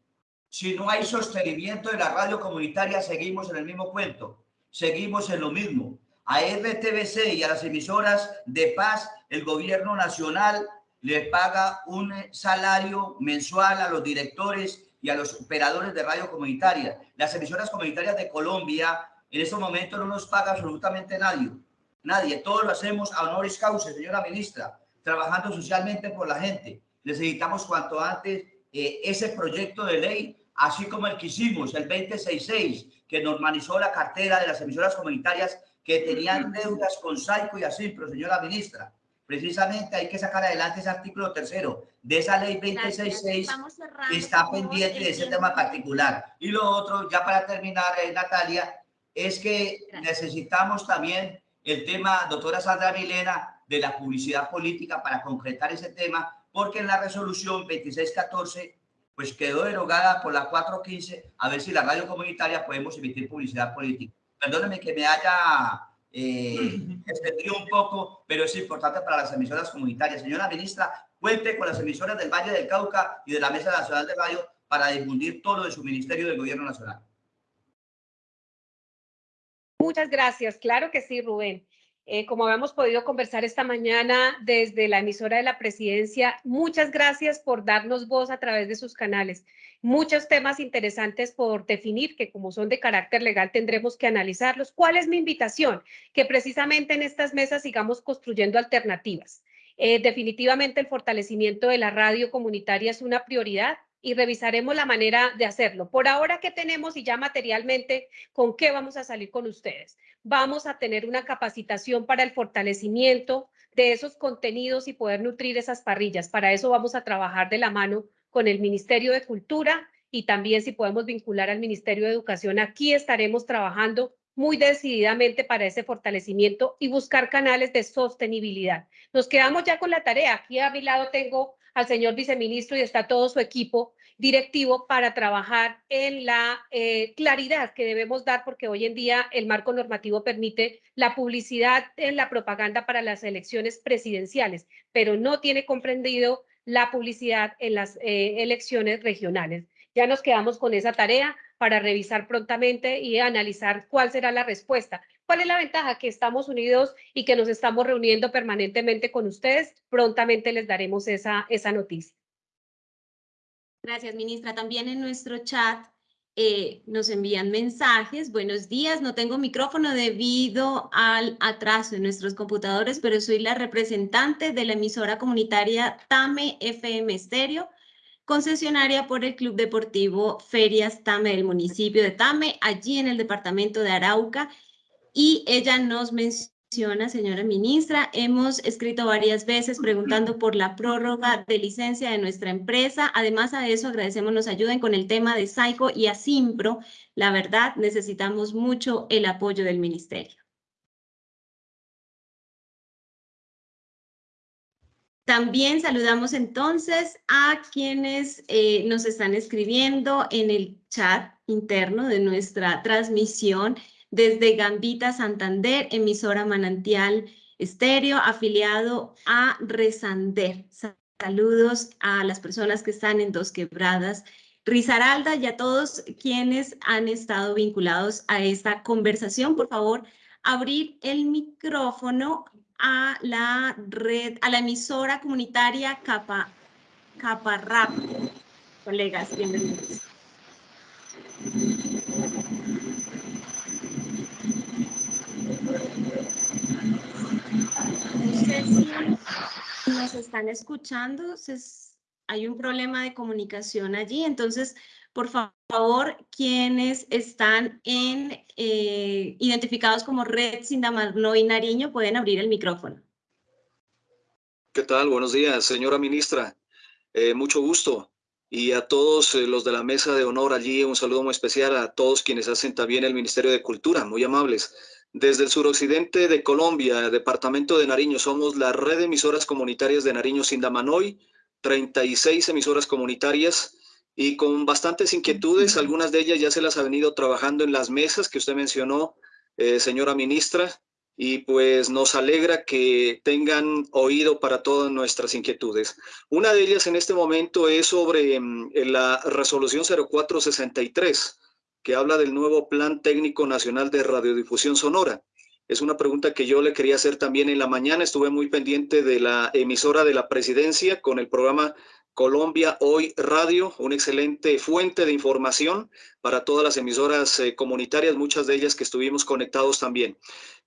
si no hay sostenimiento de la radio comunitaria, seguimos en el mismo cuento seguimos en lo mismo. A RTBC y a las emisoras de paz, el gobierno nacional le paga un salario mensual a los directores y a los operadores de radio comunitaria. Las emisoras comunitarias de Colombia en este momento no nos paga absolutamente nadie. Nadie. Todo lo hacemos a honoris causa, señora ministra, trabajando socialmente por la gente. Necesitamos cuanto antes eh, ese proyecto de ley, así como el que hicimos, el 2066, que normalizó la cartera de las emisoras comunitarias que tenían deudas con Saico y pero señora ministra. Precisamente hay que sacar adelante ese artículo tercero de esa ley 266 que está pendiente de ese tema particular. Y lo otro, ya para terminar, eh, Natalia, es que necesitamos también el tema, doctora Sandra Milena, de la publicidad política para concretar ese tema, porque en la resolución 2614 pues quedó derogada por la 415, a ver si la radio comunitaria podemos emitir publicidad política. Perdóneme que me haya eh, extendido un poco, pero es importante para las emisoras comunitarias. Señora ministra, cuente con las emisoras del Valle del Cauca y de la Mesa Nacional de Radio para difundir todo lo de su ministerio del Gobierno Nacional. Muchas gracias. Claro que sí, Rubén. Eh, como habíamos podido conversar esta mañana desde la emisora de la presidencia, muchas gracias por darnos voz a través de sus canales. Muchos temas interesantes por definir que como son de carácter legal tendremos que analizarlos. ¿Cuál es mi invitación? Que precisamente en estas mesas sigamos construyendo alternativas. Eh, definitivamente el fortalecimiento de la radio comunitaria es una prioridad y revisaremos la manera de hacerlo. Por ahora, ¿qué tenemos y ya materialmente con qué vamos a salir con ustedes? Vamos a tener una capacitación para el fortalecimiento de esos contenidos y poder nutrir esas parrillas. Para eso vamos a trabajar de la mano con el Ministerio de Cultura y también si podemos vincular al Ministerio de Educación. Aquí estaremos trabajando muy decididamente para ese fortalecimiento y buscar canales de sostenibilidad. Nos quedamos ya con la tarea. Aquí a mi lado tengo al señor viceministro y está todo su equipo directivo para trabajar en la eh, claridad que debemos dar, porque hoy en día el marco normativo permite la publicidad en la propaganda para las elecciones presidenciales, pero no tiene comprendido la publicidad en las eh, elecciones regionales. Ya nos quedamos con esa tarea para revisar prontamente y analizar cuál será la respuesta. ¿Cuál es la ventaja? Que estamos unidos y que nos estamos reuniendo permanentemente con ustedes. Prontamente les daremos esa, esa noticia. Gracias, ministra. También en nuestro chat eh, nos envían mensajes. Buenos días, no tengo micrófono debido al atraso en nuestros computadores, pero soy la representante de la emisora comunitaria TAME FM Stereo, concesionaria por el Club Deportivo Ferias TAME del municipio de TAME, allí en el departamento de Arauca. Y ella nos menciona, señora ministra, hemos escrito varias veces preguntando por la prórroga de licencia de nuestra empresa. Además a eso agradecemos nos ayuden con el tema de Saico y Asimpro. La verdad, necesitamos mucho el apoyo del ministerio. También saludamos entonces a quienes eh, nos están escribiendo en el chat interno de nuestra transmisión desde Gambita Santander, emisora Manantial Estéreo, afiliado a Resander. Saludos a las personas que están en Dos Quebradas, Rizaralda y a todos quienes han estado vinculados a esta conversación. Por favor, abrir el micrófono a la red, a la emisora comunitaria Capa, Caparrap. Colegas, bienvenidos. Si nos están escuchando, hay un problema de comunicación allí, entonces por favor, quienes están en, eh, identificados como Red Sindamano y Nariño pueden abrir el micrófono. ¿Qué tal? Buenos días, señora ministra. Eh, mucho gusto. Y a todos eh, los de la mesa de honor allí, un saludo muy especial a todos quienes hacen también el Ministerio de Cultura, muy amables. Desde el suroccidente de Colombia, departamento de Nariño, somos la red de emisoras comunitarias de Nariño Sindamanoy, 36 emisoras comunitarias y con bastantes inquietudes, algunas de ellas ya se las ha venido trabajando en las mesas que usted mencionó, eh, señora ministra, y pues nos alegra que tengan oído para todas nuestras inquietudes. Una de ellas en este momento es sobre mm, la resolución 0463, que habla del nuevo Plan Técnico Nacional de Radiodifusión Sonora. Es una pregunta que yo le quería hacer también en la mañana. Estuve muy pendiente de la emisora de la presidencia con el programa Colombia Hoy Radio, una excelente fuente de información para todas las emisoras eh, comunitarias, muchas de ellas que estuvimos conectados también.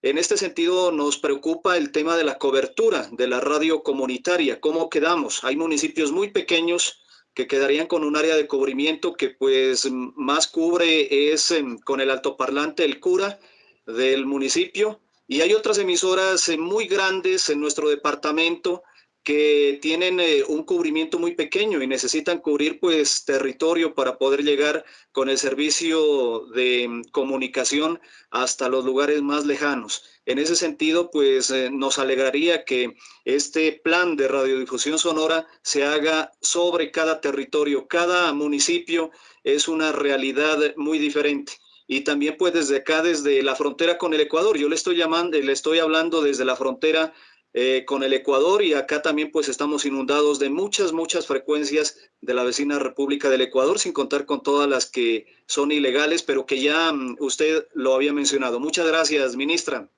En este sentido, nos preocupa el tema de la cobertura de la radio comunitaria. ¿Cómo quedamos? Hay municipios muy pequeños que quedarían con un área de cubrimiento que pues más cubre es em, con el altoparlante el cura del municipio y hay otras emisoras eh, muy grandes en nuestro departamento que tienen eh, un cubrimiento muy pequeño y necesitan cubrir pues territorio para poder llegar con el servicio de mm, comunicación hasta los lugares más lejanos. En ese sentido, pues eh, nos alegraría que este plan de radiodifusión sonora se haga sobre cada territorio. Cada municipio es una realidad muy diferente y también pues desde acá, desde la frontera con el Ecuador. Yo le estoy llamando, le estoy hablando desde la frontera eh, con el Ecuador y acá también pues estamos inundados de muchas, muchas frecuencias de la vecina República del Ecuador, sin contar con todas las que son ilegales, pero que ya mm, usted lo había mencionado. Muchas gracias, ministra.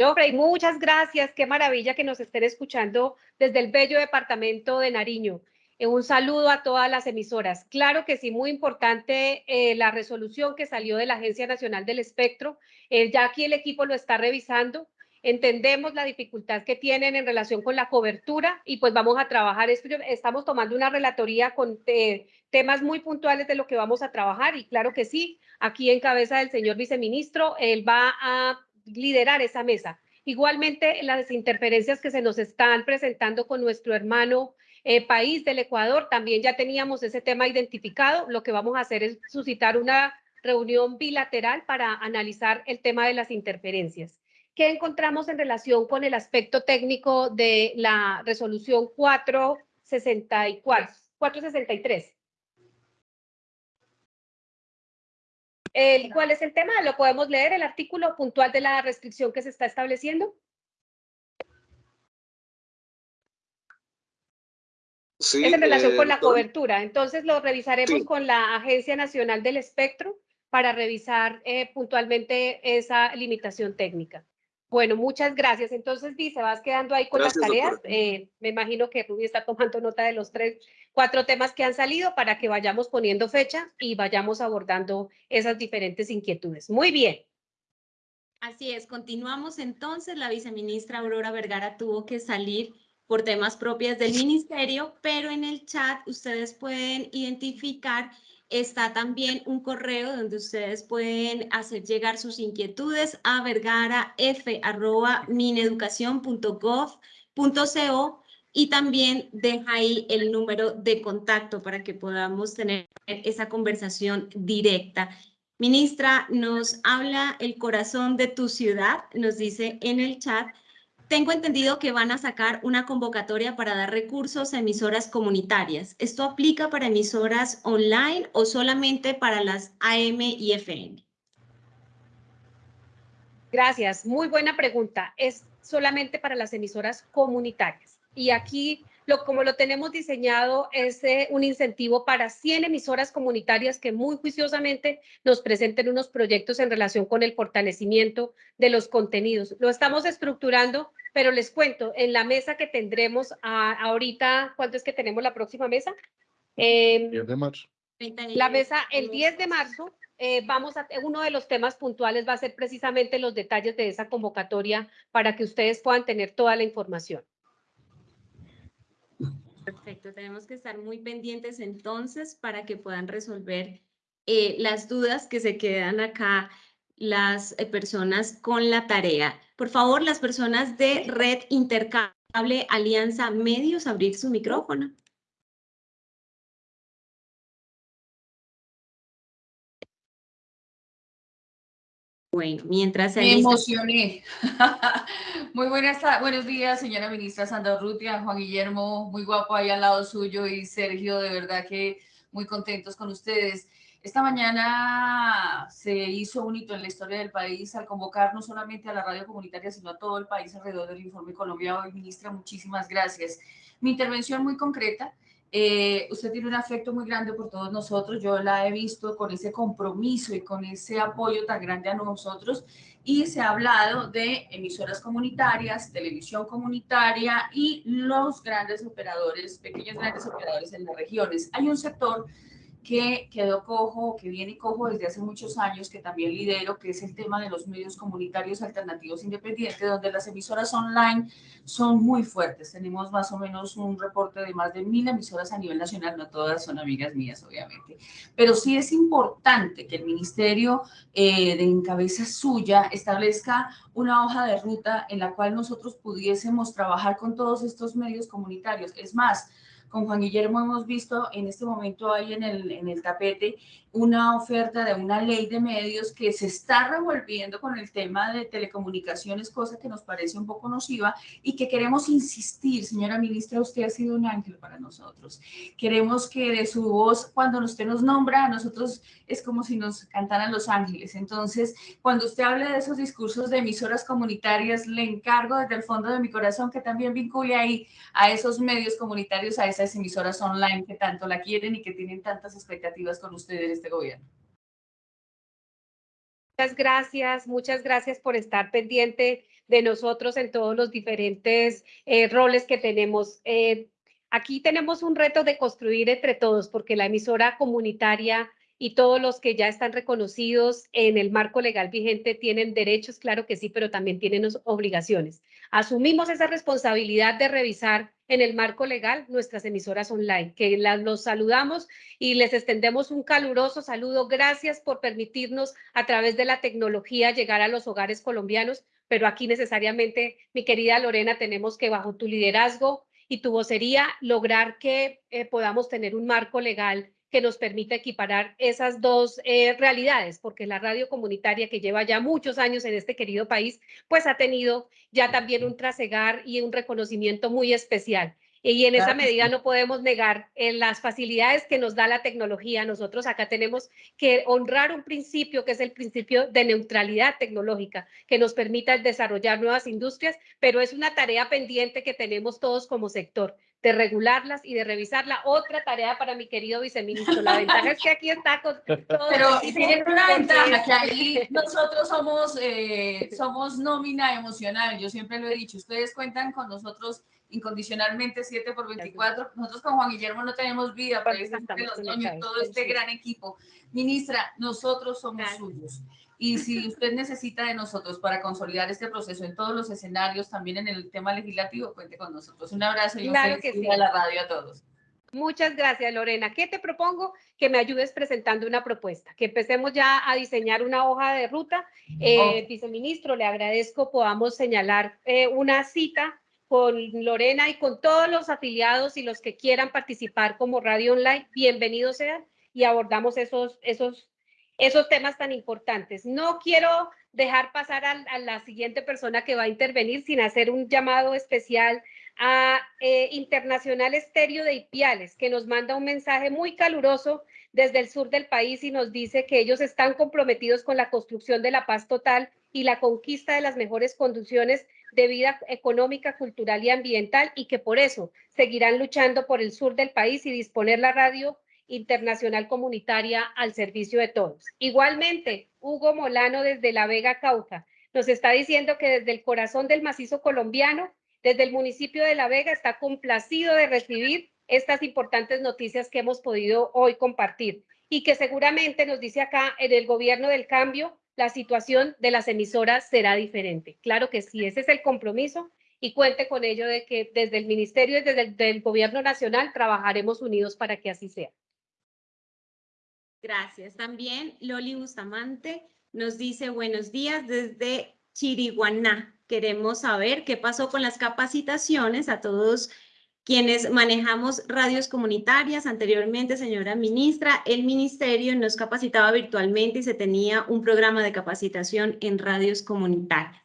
Jofrey, muchas gracias. Qué maravilla que nos estén escuchando desde el bello departamento de Nariño. Eh, un saludo a todas las emisoras. Claro que sí, muy importante eh, la resolución que salió de la Agencia Nacional del Espectro. Eh, ya aquí el equipo lo está revisando. Entendemos la dificultad que tienen en relación con la cobertura y pues vamos a trabajar esto. Estamos tomando una relatoría con temas muy puntuales de lo que vamos a trabajar y claro que sí, aquí en cabeza del señor viceministro, él va a liderar esa mesa. Igualmente, las interferencias que se nos están presentando con nuestro hermano eh, país del Ecuador, también ya teníamos ese tema identificado. Lo que vamos a hacer es suscitar una reunión bilateral para analizar el tema de las interferencias. ¿Qué encontramos en relación con el aspecto técnico de la resolución 464, 463? El, ¿Cuál es el tema? ¿Lo podemos leer, el artículo puntual de la restricción que se está estableciendo? es en relación con la eh, cobertura. Entonces lo revisaremos con la Agencia Nacional del Espectro para revisar eh, puntualmente esa limitación técnica. Bueno, muchas gracias. Entonces, Vice, vas quedando ahí con las tareas. Eh, me imagino que Ruby está tomando nota de los tres, cuatro temas que han salido para que vayamos poniendo fecha y vayamos abordando esas diferentes inquietudes. Muy bien. Así es, continuamos entonces. La viceministra Aurora Vergara tuvo que salir por temas propias del ministerio, pero en el chat ustedes pueden identificar Está también un correo donde ustedes pueden hacer llegar sus inquietudes a vergara.f.mineducacion.gov.co y también deja ahí el número de contacto para que podamos tener esa conversación directa. Ministra, nos habla el corazón de tu ciudad, nos dice en el chat, tengo entendido que van a sacar una convocatoria para dar recursos a emisoras comunitarias. ¿Esto aplica para emisoras online o solamente para las AM y FM? Gracias, muy buena pregunta. Es solamente para las emisoras comunitarias. Y aquí como lo tenemos diseñado, es eh, un incentivo para 100 emisoras comunitarias que muy juiciosamente nos presenten unos proyectos en relación con el fortalecimiento de los contenidos. Lo estamos estructurando, pero les cuento, en la mesa que tendremos ahorita, ¿cuándo es que tenemos la próxima mesa? Eh, em, 10 de marzo. La mesa el 10 de marzo. Eh, vamos a, uno de los temas puntuales va a ser precisamente los detalles de esa convocatoria para que ustedes puedan tener toda la información. Tenemos que estar muy pendientes entonces para que puedan resolver eh, las dudas que se quedan acá las eh, personas con la tarea. Por favor, las personas de Red Intercable Alianza Medios, abrir su micrófono. Bueno, mientras se Me emocioné. muy buenas, buenos días, señora ministra Sandra Urrutia, Juan Guillermo, muy guapo ahí al lado suyo y Sergio, de verdad que muy contentos con ustedes. Esta mañana se hizo un hito en la historia del país al convocar no solamente a la radio comunitaria, sino a todo el país alrededor del informe Colombia. Hoy, ministra, muchísimas gracias. Mi intervención muy concreta eh, usted tiene un afecto muy grande por todos nosotros, yo la he visto con ese compromiso y con ese apoyo tan grande a nosotros y se ha hablado de emisoras comunitarias, televisión comunitaria y los grandes operadores, pequeños grandes operadores en las regiones. Hay un sector que quedó cojo, que viene cojo desde hace muchos años, que también lidero, que es el tema de los medios comunitarios alternativos independientes, donde las emisoras online son muy fuertes. Tenemos más o menos un reporte de más de mil emisoras a nivel nacional, no todas son amigas mías, obviamente. Pero sí es importante que el Ministerio eh, de Encabeza Suya establezca una hoja de ruta en la cual nosotros pudiésemos trabajar con todos estos medios comunitarios. Es más, con Juan Guillermo hemos visto en este momento ahí en el, en el tapete una oferta de una ley de medios que se está revolviendo con el tema de telecomunicaciones, cosa que nos parece un poco nociva y que queremos insistir, señora ministra, usted ha sido un ángel para nosotros. Queremos que de su voz, cuando usted nos nombra, a nosotros es como si nos cantaran los ángeles. Entonces, cuando usted hable de esos discursos de emisoras comunitarias, le encargo desde el fondo de mi corazón que también vincule ahí a esos medios comunitarios, a esas emisoras online que tanto la quieren y que tienen tantas expectativas con ustedes este gobierno. Muchas gracias, muchas gracias por estar pendiente de nosotros en todos los diferentes eh, roles que tenemos. Eh, aquí tenemos un reto de construir entre todos, porque la emisora comunitaria y todos los que ya están reconocidos en el marco legal vigente tienen derechos, claro que sí, pero también tienen obligaciones. Asumimos esa responsabilidad de revisar en el marco legal nuestras emisoras online, que los saludamos y les extendemos un caluroso saludo. Gracias por permitirnos a través de la tecnología llegar a los hogares colombianos, pero aquí necesariamente, mi querida Lorena, tenemos que bajo tu liderazgo y tu vocería lograr que eh, podamos tener un marco legal que nos permita equiparar esas dos eh, realidades, porque la radio comunitaria que lleva ya muchos años en este querido país, pues ha tenido ya también un trasegar y un reconocimiento muy especial. Y en esa medida no podemos negar en las facilidades que nos da la tecnología. Nosotros acá tenemos que honrar un principio que es el principio de neutralidad tecnológica, que nos permita desarrollar nuevas industrias, pero es una tarea pendiente que tenemos todos como sector de regularlas y de revisarla. Otra tarea para mi querido viceministro. La ventaja es que aquí está con todo. Pero tienen una ventaja, que ahí nosotros somos, eh, somos nómina emocional. Yo siempre lo he dicho, ustedes cuentan con nosotros incondicionalmente 7 por 24. Nosotros con Juan Guillermo no tenemos vida, pero todo este gran equipo. Ministra, nosotros somos suyos. Y si usted necesita de nosotros para consolidar este proceso en todos los escenarios, también en el tema legislativo, cuente con nosotros. Un abrazo y un claro que sí. a la radio a todos. Muchas gracias, Lorena. ¿Qué te propongo? Que me ayudes presentando una propuesta, que empecemos ya a diseñar una hoja de ruta. Eh, Viceministro, le agradezco podamos señalar eh, una cita con Lorena y con todos los afiliados y los que quieran participar como Radio Online. Bienvenidos sean y abordamos esos, esos esos temas tan importantes. No quiero dejar pasar a, la siguiente persona que va a intervenir sin hacer un llamado especial a eh, Internacional Estéreo de Ipiales, que nos manda un mensaje muy caluroso desde el sur del país y nos dice que ellos están comprometidos con la construcción de la paz total y la conquista de las mejores condiciones de vida económica, cultural y ambiental y que por eso seguirán luchando por el sur del país y disponer la radio internacional comunitaria al servicio de todos. Igualmente, Hugo Molano desde La Vega, Cauca, nos está diciendo que desde el corazón del macizo colombiano, desde el municipio de La Vega, está complacido de recibir estas importantes noticias que hemos podido hoy compartir y que seguramente nos dice acá en el gobierno del cambio, la situación de las emisoras será diferente. Claro que sí, ese es el compromiso y cuente con ello de que desde el ministerio y desde el gobierno nacional trabajaremos unidos para que así sea. Gracias. También Loli Bustamante nos dice buenos días desde Chiriguaná. Queremos saber qué pasó con las capacitaciones a todos quienes manejamos radios comunitarias. Anteriormente, señora ministra, el ministerio nos capacitaba virtualmente y se tenía un programa de capacitación en radios comunitarias.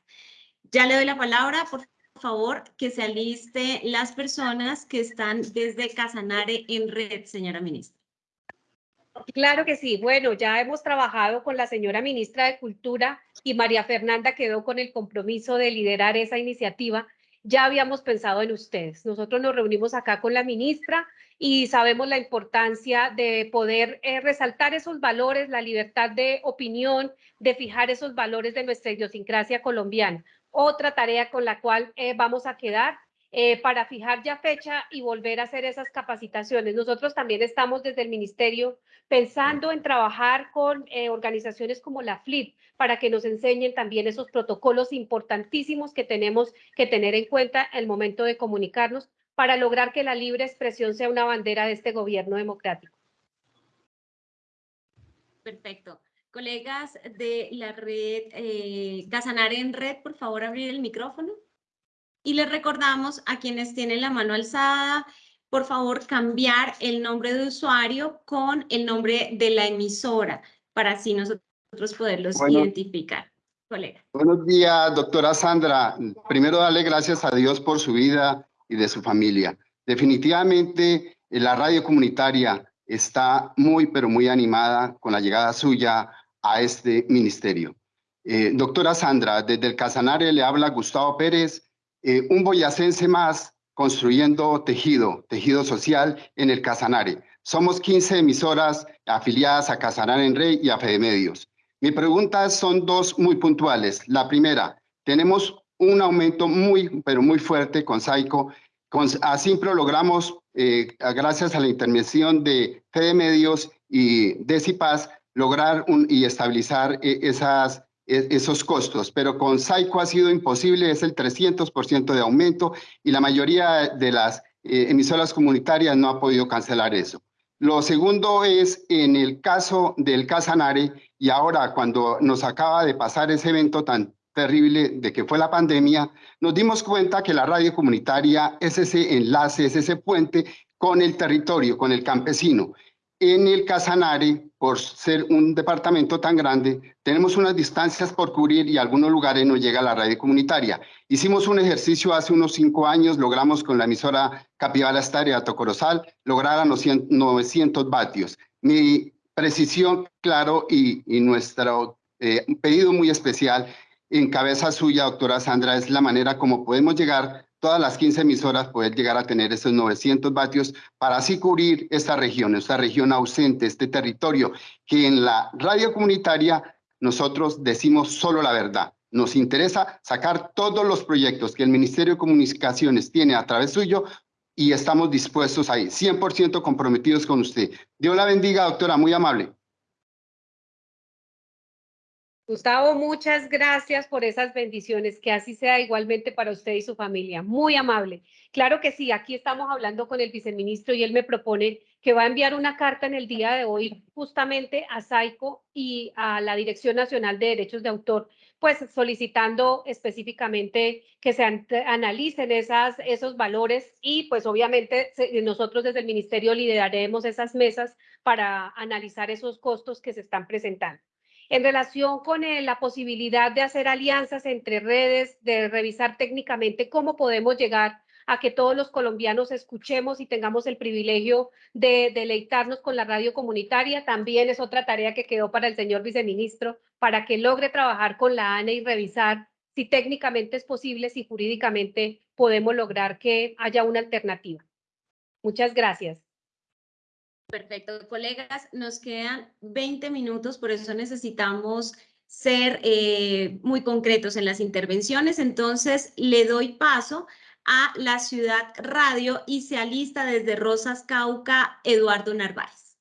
Ya le doy la palabra, por favor, que se aliste las personas que están desde Casanare en red, señora ministra. Claro que sí. Bueno, ya hemos trabajado con la señora ministra de Cultura y María Fernanda quedó con el compromiso de liderar esa iniciativa. Ya habíamos pensado en ustedes. Nosotros nos reunimos acá con la ministra y sabemos la importancia de poder eh, resaltar esos valores, la libertad de opinión, de fijar esos valores de nuestra idiosincrasia colombiana. Otra tarea con la cual eh, vamos a quedar eh, para fijar ya fecha y volver a hacer esas capacitaciones. Nosotros también estamos desde el ministerio pensando en trabajar con eh, organizaciones como la FLIP para que nos enseñen también esos protocolos importantísimos que tenemos que tener en cuenta el momento de comunicarnos para lograr que la libre expresión sea una bandera de este gobierno democrático. Perfecto. Colegas de la red eh, Casanare en red, por favor abrir el micrófono. Y les recordamos a quienes tienen la mano alzada, por favor cambiar el nombre de usuario con el nombre de la emisora para así nosotros poderlos identificar. Colega. Buenos días, doctora Sandra. Primero, darle gracias a Dios por su vida y de su familia. Definitivamente, la radio comunitaria está muy, pero muy animada con la llegada suya a este ministerio. Eh, doctora Sandra, desde el Casanare le habla Gustavo Pérez, eh, un boyacense más construyendo tejido, tejido social en el Casanare. Somos 15 emisoras afiliadas a Casanare en Rey y a Fede Medios. Mi pregunta son dos muy puntuales. La primera, tenemos un aumento muy, pero muy fuerte con Saico. Con Asimpro logramos, eh, gracias a la intervención de Fede Medios y Decipaz, lograr y estabilizar eh, esas esos costos, pero con Saico ha sido imposible, es el 300% de aumento y la mayoría de las eh, emisoras comunitarias no ha podido cancelar eso. Lo segundo es en el caso del Casanare y ahora cuando nos acaba de pasar ese evento tan terrible de que fue la pandemia, nos dimos cuenta que la radio comunitaria es ese enlace, es ese puente con el territorio, con el campesino. En el Casanare, por ser un departamento tan grande, tenemos unas distancias por cubrir y algunos lugares no llega la radio comunitaria. Hicimos un ejercicio hace unos cinco años, logramos con la emisora Capibara Estarea Tocorosal lograr a 900 vatios. Mi precisión, claro, y, nuestro eh, pedido muy especial en cabeza suya, doctora Sandra, es la manera como podemos llegar todas las 15 emisoras poder llegar a tener esos 900 vatios para así cubrir esta región, esta región ausente, este territorio que en la radio comunitaria nosotros decimos solo la verdad. Nos interesa sacar todos los proyectos que el Ministerio de Comunicaciones tiene a través suyo y estamos dispuestos ahí, 100% comprometidos con usted. Dios la bendiga, doctora, muy amable. Gustavo, muchas gracias por esas bendiciones, que así sea igualmente para usted y su familia. Muy amable. Claro que sí, aquí estamos hablando con el viceministro y él me propone que va a enviar una carta en el día de hoy justamente a SAICO y a la Dirección Nacional de Derechos de Autor, pues solicitando específicamente que se analicen esas, esos valores y pues obviamente nosotros desde el ministerio lideraremos esas mesas para analizar esos costos que se están presentando en relación con eh, la posibilidad de hacer alianzas entre redes, de revisar técnicamente cómo podemos llegar a que todos los colombianos escuchemos y tengamos el privilegio de deleitarnos con la radio comunitaria. También es otra tarea que quedó para el señor viceministro, para que logre trabajar con la ANE y revisar si técnicamente es posible, si jurídicamente podemos lograr que haya una alternativa. Muchas gracias. Perfecto, colegas, nos quedan 20 minutos, por eso necesitamos ser eh, muy concretos en las intervenciones. Entonces, le doy paso a la Ciudad Radio y se alista desde Rosas Cauca, Eduardo Narváez.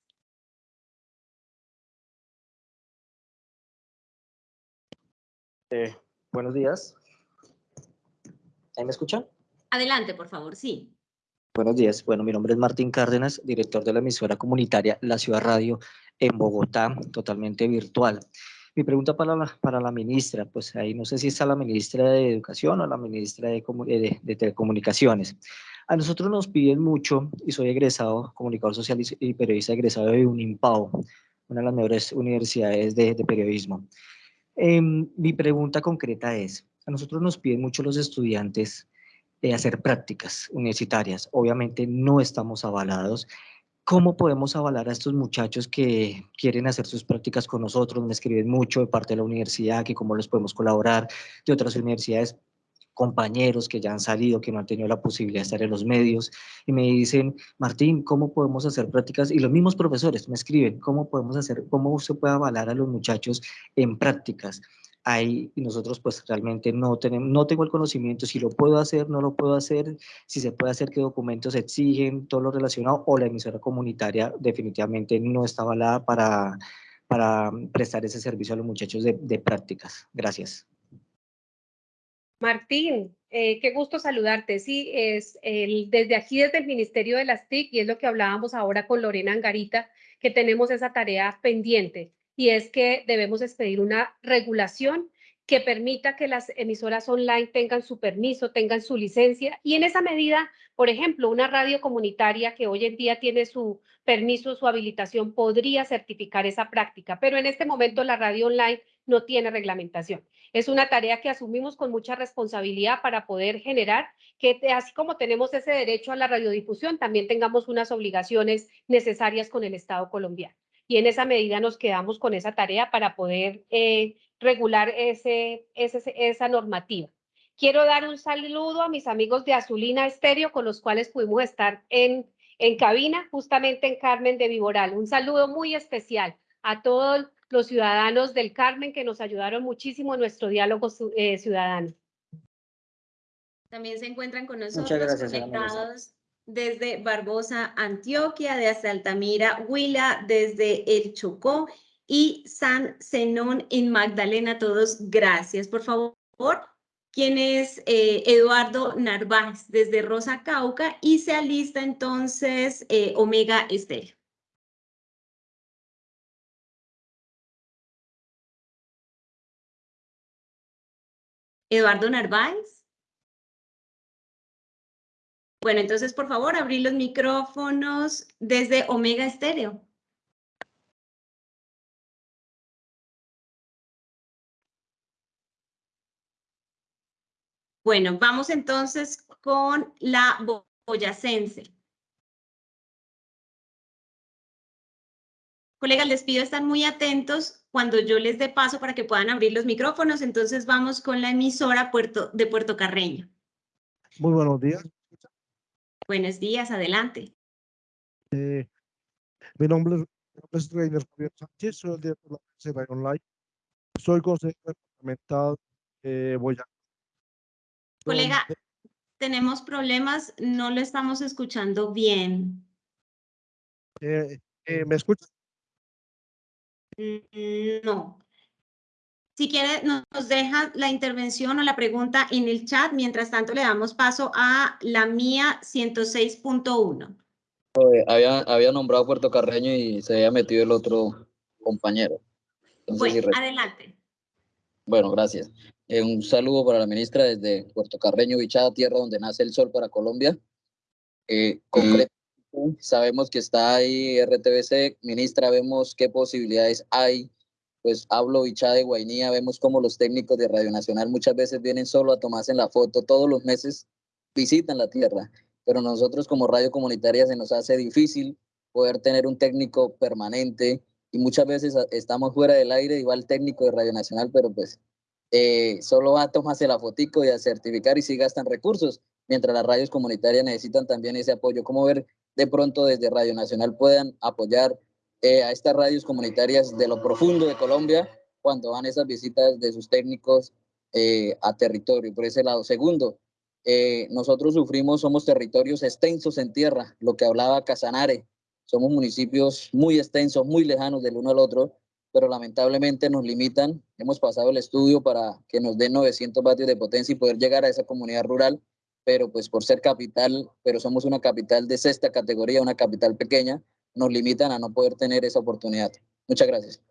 Eh, buenos días. ¿Ahí me escuchan? Adelante, por favor, sí. Buenos días. Bueno, mi nombre es Martín Cárdenas, director de la emisora comunitaria La Ciudad Radio en Bogotá, totalmente virtual. Mi pregunta para la, para la ministra, pues ahí no sé si está la ministra de Educación o la ministra de, de, de Telecomunicaciones. A nosotros nos piden mucho, y soy egresado, comunicador social y periodista egresado de UNIMPAO, una de las mejores universidades de, de periodismo. Eh, mi pregunta concreta es, a nosotros nos piden mucho los estudiantes hacer prácticas universitarias. Obviamente no estamos avalados. ¿Cómo podemos avalar a estos muchachos que quieren hacer sus prácticas con nosotros? Me escriben mucho de parte de la universidad, que cómo les podemos colaborar, de otras universidades, compañeros que ya han salido, que no han tenido la posibilidad de estar en los medios, y me dicen, Martín, ¿cómo podemos hacer prácticas? Y los mismos profesores me escriben, ¿cómo podemos hacer, cómo se puede avalar a los muchachos en prácticas? Ahí nosotros pues realmente no tenemos, no tengo el conocimiento si lo puedo hacer, no lo puedo hacer, si se puede hacer, qué documentos exigen, todo lo relacionado, o la emisora comunitaria definitivamente no está avalada para, para prestar ese servicio a los muchachos de, de prácticas. Gracias. Martín, eh, qué gusto saludarte. Sí, es el, desde aquí, desde el Ministerio de las TIC, y es lo que hablábamos ahora con Lorena Angarita, que tenemos esa tarea pendiente y es que debemos expedir una regulación que permita que las emisoras online tengan su permiso, tengan su licencia y en esa medida, por ejemplo, una radio comunitaria que hoy en día tiene su permiso, su habilitación, podría certificar esa práctica, pero en este momento la radio online no tiene reglamentación. Es una tarea que asumimos con mucha responsabilidad para poder generar que así como tenemos ese derecho a la radiodifusión, también tengamos unas obligaciones necesarias con el Estado colombiano y en esa medida nos quedamos con esa tarea para poder eh, regular ese, esa normativa. Quiero dar un saludo a mis amigos de Azulina Estéreo con los cuales pudimos estar en, en cabina, justamente en Carmen de Viboral. Un saludo muy especial a todos los ciudadanos del Carmen que nos ayudaron muchísimo en nuestro diálogo eh, ciudadano. También se encuentran con nosotros conectados desde Barbosa, Antioquia, desde Altamira, Huila, desde El Chocó y San Zenón en Magdalena. Todos, gracias. Por favor, ¿quién es eh, Eduardo Narváez desde Rosa Cauca y se alista entonces eh, Omega Estéreo. Eduardo Narváez. Bueno, entonces, por favor, abrir los micrófonos desde Omega Estéreo. Bueno, vamos entonces con la boyacense. Colegas, les pido estar muy atentos cuando yo les dé paso para que puedan abrir los micrófonos. Entonces vamos con la emisora Puerto, de Puerto Carreño. Muy buenos días. Buenos días, adelante. Eh, mi nombre es, Reiner Javier Sánchez, soy el director de la agencia Online. Soy consejero departamental eh, Boyacá. Colega, tenemos problemas, no lo estamos escuchando bien. Eh, eh, ¿Me escucha? Mm, no. Si quiere, nos deja la intervención o la pregunta en el chat. Mientras tanto, le damos paso a la mía 106.1. Había, había nombrado Puerto Carreño y se había metido el otro compañero. bueno, adelante. Bueno, gracias. Eh, un saludo para la ministra desde Puerto Carreño, Bichada, tierra donde nace el sol para Colombia. Eh, sabemos que está ahí RTBC. Ministra, vemos qué posibilidades hay pues hablo Bichá de Guainía, vemos como los técnicos de Radio Nacional muchas veces vienen solo a tomarse la foto, todos los meses visitan la tierra, pero nosotros como radio comunitaria se nos hace difícil poder tener un técnico permanente y muchas veces estamos fuera del aire, igual el técnico de Radio Nacional, pero pues eh, solo va a tomarse la fotico y a certificar y sí gastan recursos, mientras las radios comunitarias necesitan también ese apoyo. ¿Cómo ver de pronto desde Radio Nacional puedan apoyar eh, a estas radios comunitarias de lo profundo de Colombia cuando van esas visitas de sus técnicos eh, a territorio, por ese lado. Segundo, eh, nosotros sufrimos, somos territorios extensos en tierra, lo que hablaba Casanare, somos municipios muy extensos, muy lejanos del uno al otro, pero lamentablemente nos limitan. Hemos pasado el estudio para que nos den 900 vatios de potencia y poder llegar a esa comunidad rural, pero pues por ser capital, pero somos una capital de sexta categoría, una capital pequeña, nos limitan a no poder tener esa oportunidad. Muchas gracias.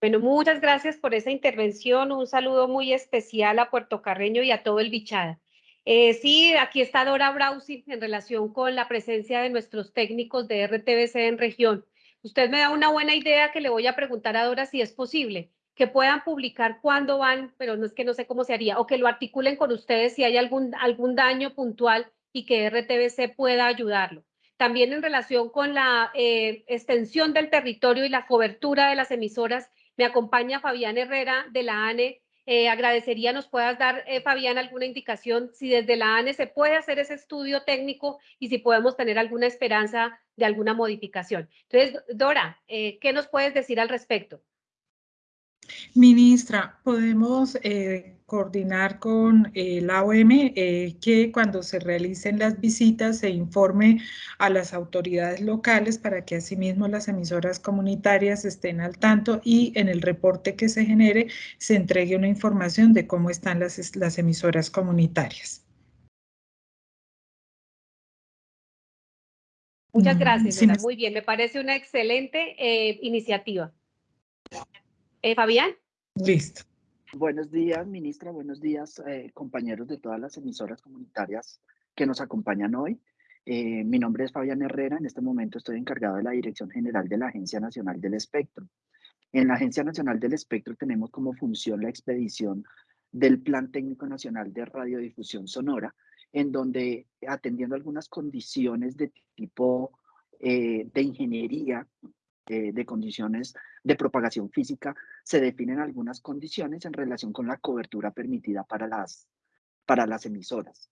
Bueno, muchas gracias por esa intervención. Un saludo muy especial a Puerto Carreño y a todo el Bichada. Eh, sí, aquí está Dora Brausi en relación con la presencia de nuestros técnicos de RTBC en región. Usted me da una buena idea que le voy a preguntar a Dora si es posible que puedan publicar cuándo van, pero no es que no sé cómo se haría, o que lo articulen con ustedes si hay algún, algún daño puntual y que RTBC pueda ayudarlo. También en relación con la eh, extensión del territorio y la cobertura de las emisoras, me acompaña Fabián Herrera de la ANE. Eh, agradecería nos puedas dar, eh, Fabián, alguna indicación si desde la ANE se puede hacer ese estudio técnico y si podemos tener alguna esperanza de alguna modificación. Entonces, Dora, ¿qué nos puedes decir al respecto? Ministra, podemos eh, coordinar con eh, la OM eh, que cuando se realicen las visitas se informe a las autoridades locales para que asimismo las emisoras comunitarias estén al tanto y en el reporte que se genere se entregue una información de cómo están las, las emisoras comunitarias. Muchas mm, gracias, muy bien, me parece una excelente iniciativa. Eh, Fabián. Listo. Buenos días, ministra. Buenos días, eh, compañeros de todas las emisoras comunitarias que nos acompañan hoy. Eh, mi nombre es Fabián Herrera. En este momento estoy encargado de la Dirección General de la Agencia Nacional del Espectro. En la Agencia Nacional del Espectro tenemos como función la expedición del Plan Técnico Nacional de Radiodifusión Sonora, en donde atendiendo algunas condiciones de tipo de ingeniería eh, de condiciones de propagación física, se definen algunas condiciones en relación con la cobertura permitida para las, para las emisoras.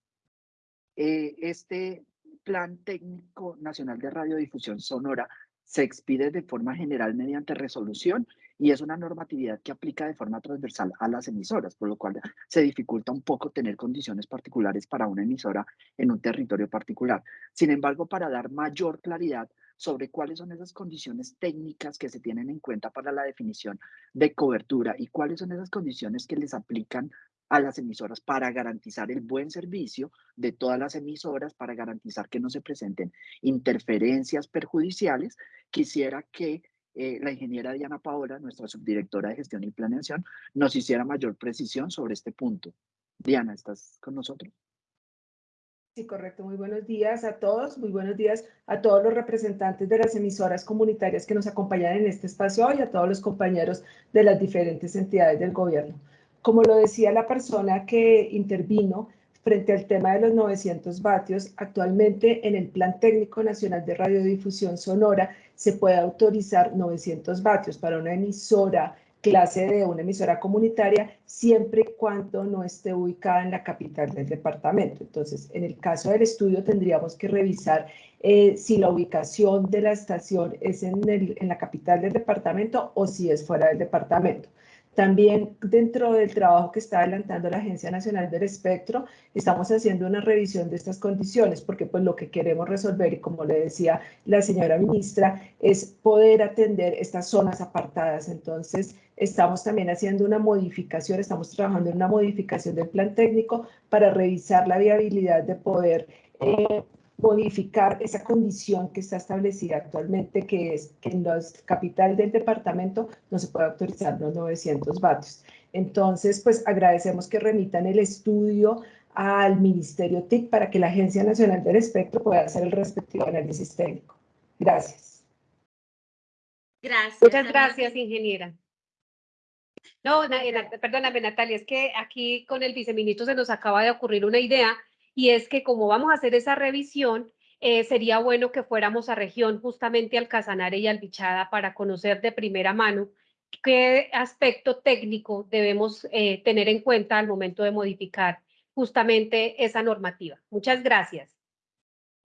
Eh, este Plan Técnico Nacional de Radiodifusión Sonora se expide de forma general mediante resolución y es una normatividad que aplica de forma transversal a las emisoras, por lo cual se dificulta un poco tener condiciones particulares para una emisora en un territorio particular. Sin embargo, para dar mayor claridad, sobre cuáles son esas condiciones técnicas que se tienen en cuenta para la definición de cobertura y cuáles son esas condiciones que les aplican a las emisoras para garantizar el buen servicio de todas las emisoras, para garantizar que no se presenten interferencias perjudiciales. Quisiera que eh, la ingeniera Diana Paola, nuestra subdirectora de gestión y planeación, nos hiciera mayor precisión sobre este punto. Diana, ¿estás con nosotros? Sí, correcto. Muy buenos días a todos. Muy buenos días a todos los representantes de las emisoras comunitarias que nos acompañan en este espacio y a todos los compañeros de las diferentes entidades del gobierno. Como lo decía la persona que intervino frente al tema de los 900 vatios, actualmente en el Plan Técnico Nacional de Radiodifusión Sonora se puede autorizar 900 vatios para una emisora clase de una emisora comunitaria siempre y cuando no esté ubicada en la capital del departamento. Entonces, en el caso del estudio tendríamos que revisar eh, si la ubicación de la estación es en, en la capital del departamento o si es fuera del departamento. También dentro del trabajo que está adelantando la Agencia Nacional del Espectro, estamos haciendo una revisión de estas condiciones, porque pues lo que queremos resolver, y como le decía la señora ministra, es poder atender estas zonas apartadas. Entonces, estamos también haciendo una modificación, estamos trabajando en una modificación del plan técnico para revisar la viabilidad de poder eh, modificar esa condición que está establecida actualmente, que es que en la capital del departamento no se puede autorizar los 900 vatios. Entonces, pues agradecemos que remitan el estudio al Ministerio TIC para que la Agencia Nacional del Espectro pueda hacer el respectivo análisis técnico. Gracias. Gracias. Muchas gracias, ingeniera. No, perdóname, Natalia, es que aquí con el viceministro se nos acaba de ocurrir una idea y es que como vamos a hacer esa revisión, eh, sería bueno que fuéramos a región, justamente al Casanare y al Bichada, para conocer de primera mano qué aspecto técnico debemos eh, tener en cuenta al momento de modificar justamente esa normativa. Muchas gracias.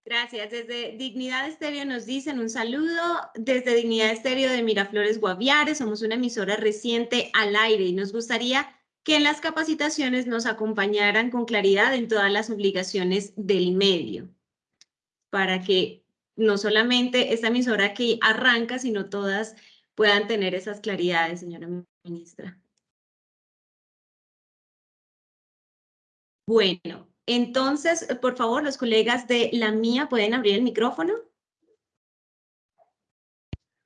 Gracias. Desde Dignidad Estéreo nos dicen un saludo. Desde Dignidad Estéreo de Miraflores Guaviare, somos una emisora reciente al aire y nos gustaría que en las capacitaciones nos acompañaran con claridad en todas las obligaciones del medio, para que no solamente esta emisora que arranca, sino todas puedan tener esas claridades, señora ministra. Bueno, entonces, por favor, los colegas de la mía pueden abrir el micrófono.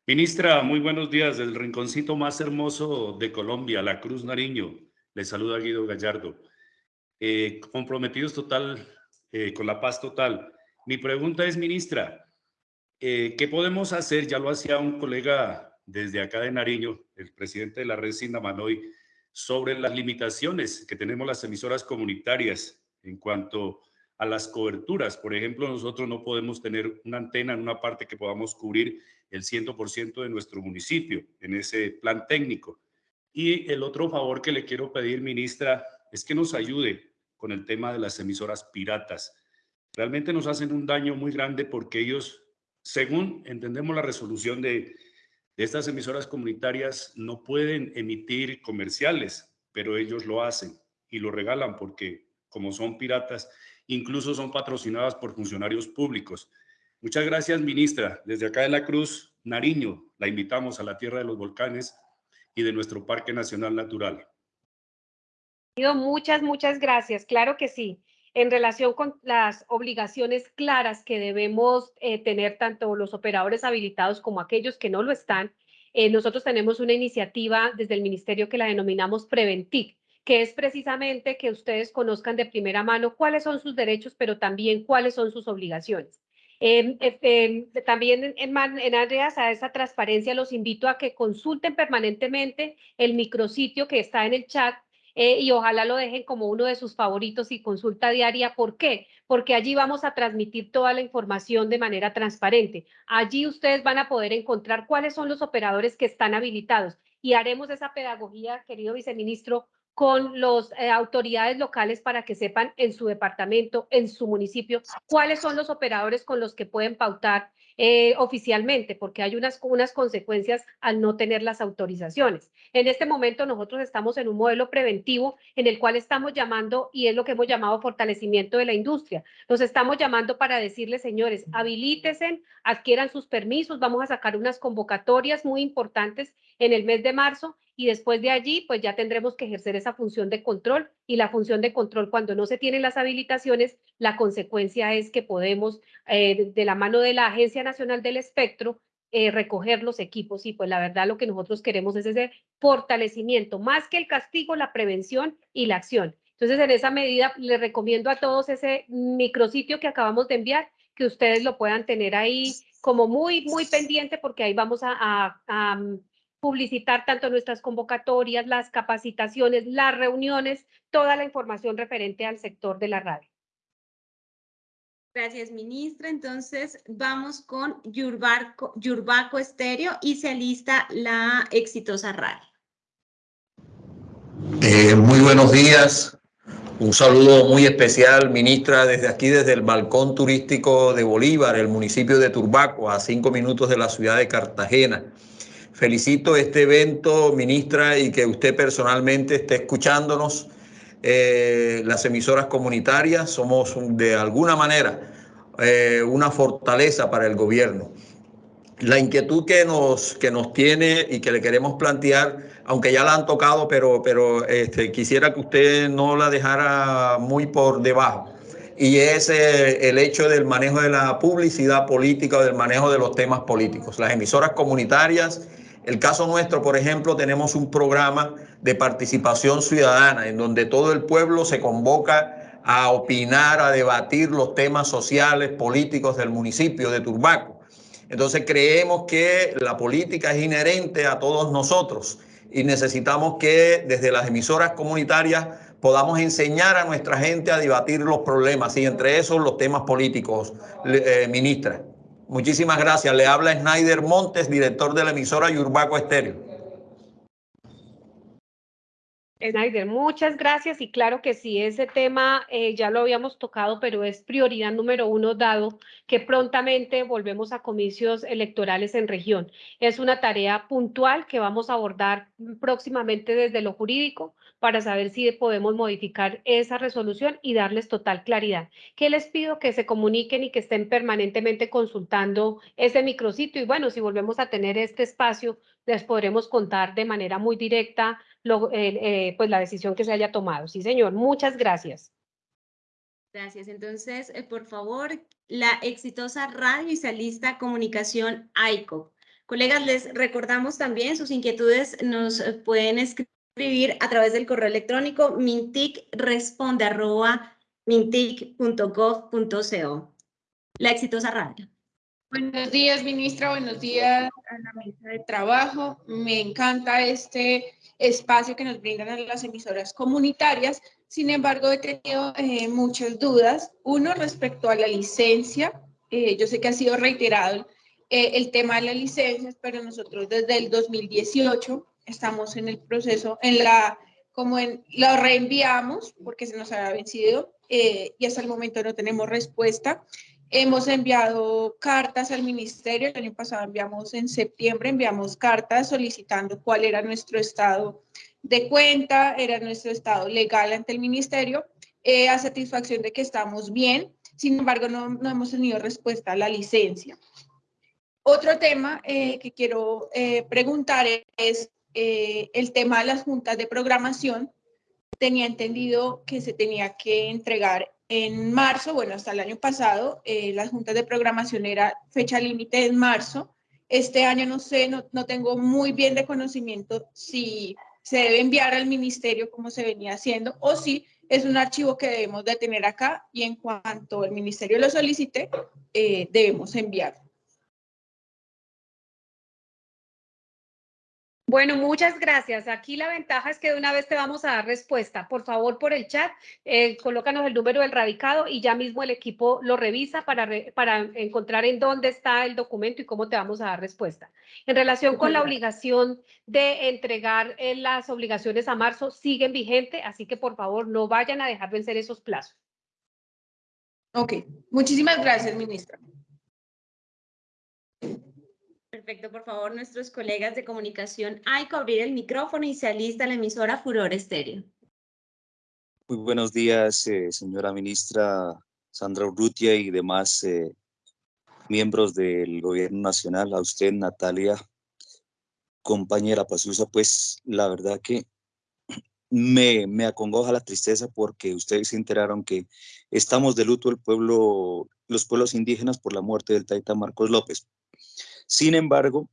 Ministra, muy buenos días del rinconcito más hermoso de Colombia, La Cruz Nariño. Les saluda Guido Gallardo. Eh, comprometidos total eh, con la paz total. Mi pregunta es, ministra, eh, ¿qué podemos hacer? Ya lo hacía un colega desde acá de Nariño, el presidente de la red Sindamanoy, sobre las limitaciones que tenemos las emisoras comunitarias en cuanto a las coberturas. Por ejemplo, nosotros no podemos tener una antena en una parte que podamos cubrir el 100% de nuestro municipio en ese plan técnico. Y el otro favor que le quiero pedir, ministra, es que nos ayude con el tema de las emisoras piratas. Realmente nos hacen un daño muy grande porque ellos, según entendemos la resolución de, estas emisoras comunitarias, no pueden emitir comerciales, pero ellos lo hacen y lo regalan porque como son piratas, incluso son patrocinadas por funcionarios públicos. Muchas gracias, ministra. Desde acá de la Cruz, Nariño, la invitamos a la Tierra de los Volcanes y de nuestro Parque Nacional Natural. Muchas, muchas gracias. Claro que sí. En relación con las obligaciones claras que debemos eh, tener tanto los operadores habilitados como aquellos que no lo están, eh, nosotros tenemos una iniciativa desde el ministerio que la denominamos Preventic, que es precisamente que ustedes conozcan de primera mano cuáles son sus derechos, pero también cuáles son sus obligaciones. Em, también en, en, áreas a esa transparencia los invito a que consulten permanentemente el micrositio que está en el chat eh, y ojalá lo dejen como uno de sus favoritos y consulta diaria. ¿Por qué? Porque allí vamos a transmitir toda la información de manera transparente. Allí ustedes van a poder encontrar cuáles son los operadores que están habilitados y haremos esa pedagogía, querido viceministro, con las eh, autoridades locales para que sepan en su departamento, en su municipio, cuáles son los operadores con los que pueden pautar eh, oficialmente, porque hay unas, unas consecuencias al no tener las autorizaciones. En este momento nosotros estamos en un modelo preventivo en el cual estamos llamando, y es lo que hemos llamado fortalecimiento de la industria. Nos estamos llamando para decirles, señores, habilítesen, adquieran sus permisos, vamos a sacar unas convocatorias muy importantes en el mes de marzo y después de allí, pues ya tendremos que ejercer esa función de control y la función de control cuando no se tienen las habilitaciones, la consecuencia es que podemos, eh, de la mano de la Agencia Nacional del Espectro, eh, recoger los equipos y pues la verdad lo que nosotros queremos es ese fortalecimiento, más que el castigo, la prevención y la acción. Entonces, en esa medida, les recomiendo a todos ese micrositio que acabamos de enviar, que ustedes lo puedan tener ahí como muy, muy pendiente, porque ahí vamos a publicitar tanto nuestras convocatorias, las capacitaciones, las reuniones, toda la información referente al sector de la radio. Gracias, ministra. Entonces, vamos con Yurbaco, Yurbaco Estéreo y se alista la exitosa radio. Eh, muy buenos días. Un saludo muy especial, ministra, desde aquí, desde el balcón turístico de Bolívar, el municipio de Turbaco, a cinco minutos de la ciudad de Cartagena. Felicito este evento, ministra, y que usted personalmente esté escuchándonos. Eh, las emisoras comunitarias somos de alguna manera eh, una fortaleza para el gobierno. La inquietud que nos, que nos tiene y que le queremos plantear, aunque ya la han tocado, pero, pero este, quisiera que usted no la dejara muy por debajo, y es eh, el hecho del manejo de la publicidad política o del manejo de los temas políticos. Las emisoras comunitarias el caso nuestro, por ejemplo, tenemos un programa de participación ciudadana en donde todo el pueblo se convoca a opinar, a debatir los temas sociales, políticos del municipio de Turbaco. Entonces creemos que la política es inherente a todos nosotros y necesitamos que desde las emisoras comunitarias podamos enseñar a nuestra gente a debatir los problemas y entre esos los temas políticos, eh, ministra. Muchísimas gracias. Le habla Snyder Montes, director de la emisora Yurbaco Estéreo. Snyder, muchas gracias y claro que sí, ese tema eh, ya lo habíamos tocado, pero es prioridad número uno dado que prontamente volvemos a comicios electorales en región. Es una tarea puntual que vamos a abordar próximamente desde lo jurídico para saber si podemos modificar esa resolución y darles total claridad. ¿Qué les pido? Que se comuniquen y que estén permanentemente consultando ese micrositio y bueno, si volvemos a tener este espacio, les podremos contar de manera muy directa eh, pues la decisión que se haya tomado. Sí, señor. Muchas gracias. Gracias. Entonces, eh, por favor, la exitosa radio y salista comunicación AICO. Colegas, les recordamos también sus inquietudes nos eh, pueden escribir a través del correo electrónico mintic.gov.co. La exitosa radio. Buenos días, ministra. Buenos días a la mesa de trabajo. Me encanta este espacio que nos brindan las emisoras comunitarias. Sin embargo, he tenido eh, muchas dudas. Uno, respecto a la licencia. Eh, yo sé que ha sido reiterado eh, el tema de las licencias, pero nosotros desde el 2018 estamos en el proceso, en la, como en, lo reenviamos porque se nos había vencido y hasta el momento no tenemos respuesta. Hemos enviado cartas al ministerio, el año pasado enviamos en septiembre, enviamos cartas solicitando cuál era nuestro estado de cuenta, era nuestro estado legal ante el ministerio, eh, a satisfacción de que estamos bien, sin embargo no, no, hemos tenido respuesta a la licencia. Otro tema eh, que quiero eh, preguntar es el tema de las juntas de programación. Tenía entendido que se tenía que entregar en marzo, bueno, hasta el año pasado, eh, las juntas de programación era fecha límite en marzo. Este año no sé, no, no, tengo muy bien de conocimiento si se debe enviar al ministerio como se venía haciendo o si es un archivo que debemos de tener acá y en cuanto el ministerio lo solicite, eh, debemos enviarlo. Bueno, muchas gracias. Aquí la ventaja es que de una vez te vamos a dar respuesta. Por favor, por el chat, eh, colócanos el número del radicado y ya mismo el equipo lo revisa para, para encontrar en dónde está el documento y cómo te vamos a dar respuesta. En relación con la obligación de entregar eh, las obligaciones a marzo, siguen vigente, así que por favor no vayan a dejar vencer esos plazos. Ok, muchísimas gracias, ministra. Perfecto, por favor, nuestros colegas de comunicación, hay que abrir el micrófono y se alista la emisora Furor Estéreo. Muy buenos días, eh, señora ministra Sandra Urrutia y demás eh, miembros del gobierno nacional. A usted, Natalia, compañera Pasusa, pues la verdad que me, me acongoja la tristeza porque ustedes se enteraron que estamos de luto el pueblo, los pueblos indígenas por la muerte del Taita Marcos López. Sin embargo,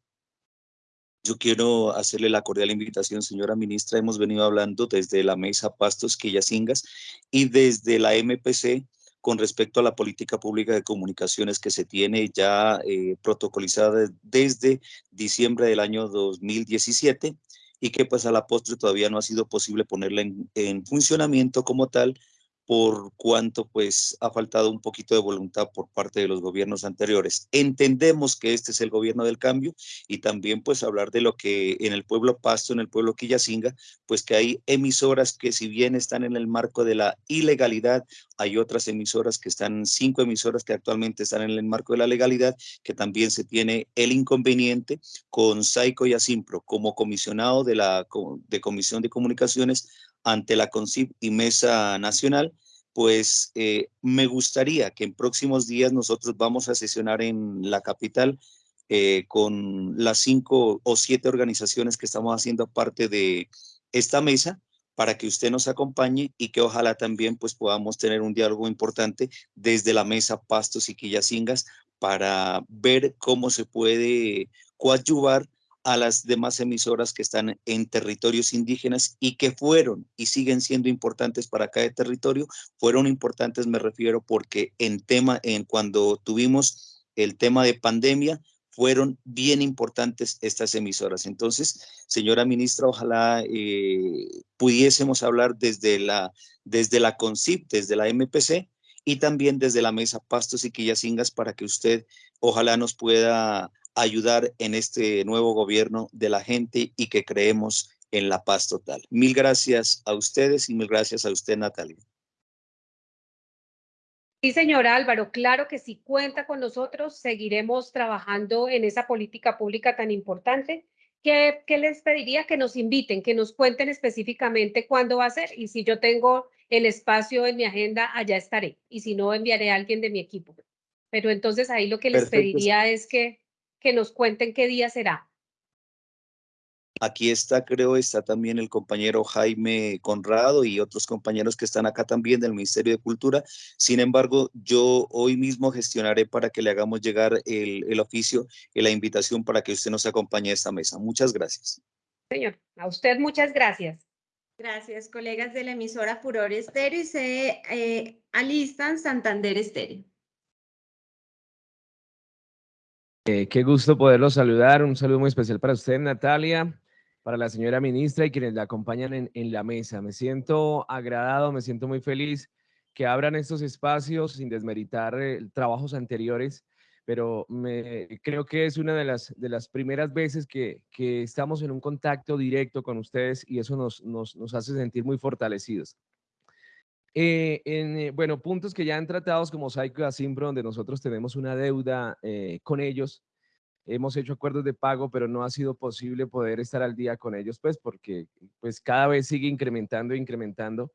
yo quiero hacerle la cordial invitación, señora ministra. Hemos venido hablando desde la mesa Pastos Quillacingas y desde la MPC con respecto a la política pública de comunicaciones que se tiene ya eh, protocolizada desde diciembre del año 2017 y que pues a la postre todavía no ha sido posible ponerla en funcionamiento como tal por cuanto pues ha faltado un poquito de voluntad por parte de los gobiernos anteriores. Entendemos que este es el gobierno del cambio y también pues hablar de lo que en el pueblo Pasto, en el pueblo Quillacinga, pues que hay emisoras que si bien están en el marco de la ilegalidad, hay otras emisoras que están, cinco emisoras que actualmente están en el marco de la legalidad, que también se tiene el inconveniente con Saico y Asimpro como comisionado de la de Comisión de Comunicaciones ante la CONCIP y Mesa Nacional, pues eh, me gustaría que en próximos días nosotros vamos a sesionar en la capital eh, con las cinco o siete organizaciones que estamos haciendo parte de esta mesa para que usted nos acompañe y que ojalá también pues podamos tener un diálogo importante desde la mesa Pastos y Quillacingas para ver cómo se puede coadyuvar a las demás emisoras que están en territorios indígenas y que fueron y siguen siendo importantes para cada territorio. Fueron importantes, me refiero, porque en tema, en cuando tuvimos el tema de pandemia, fueron bien importantes estas emisoras. Entonces, señora ministra, ojalá eh, pudiésemos hablar desde la, desde la CONCIP, desde la MPC y también desde la mesa Pastos y Quillacingas para que usted ojalá nos pueda ayudar en este nuevo gobierno de la gente y que creemos en la paz total. Mil gracias a ustedes y mil gracias a usted, Natalia. Sí, señor Álvaro, claro que si cuenta con nosotros, seguiremos trabajando en esa política pública tan importante. ¿Qué, ¿Qué, les pediría? Que nos inviten, que nos cuenten específicamente cuándo va a ser y si yo tengo el espacio en mi agenda, allá estaré y si no, enviaré a alguien de mi equipo. Pero entonces ahí lo que les pediría es que que nos cuenten qué día será. Aquí está, creo, está también el compañero Jaime Conrado y otros compañeros que están acá también del Ministerio de Cultura. Sin embargo, yo hoy mismo gestionaré para que le hagamos llegar el, el oficio y la invitación para que usted nos acompañe a esta mesa. Muchas gracias. Señor, a usted muchas gracias. Gracias, colegas de la emisora Furor Estéreo y se eh, alistan Santander Estéreo. Eh, qué gusto poderlos saludar. Un saludo muy especial para usted, Natalia, para la señora ministra y quienes la acompañan en, la mesa. Me siento agradado, me siento muy feliz que abran estos espacios sin desmeritar eh, trabajos anteriores, pero creo que es una de las, primeras veces que, estamos en un contacto directo con ustedes y eso nos hace sentir muy fortalecidos. Eh, en, eh, bueno, puntos que ya han tratados como y Asimbro, donde nosotros tenemos una deuda eh, con ellos. Hemos hecho acuerdos de pago, pero no ha sido posible poder estar al día con ellos, pues porque pues cada vez sigue incrementando e incrementando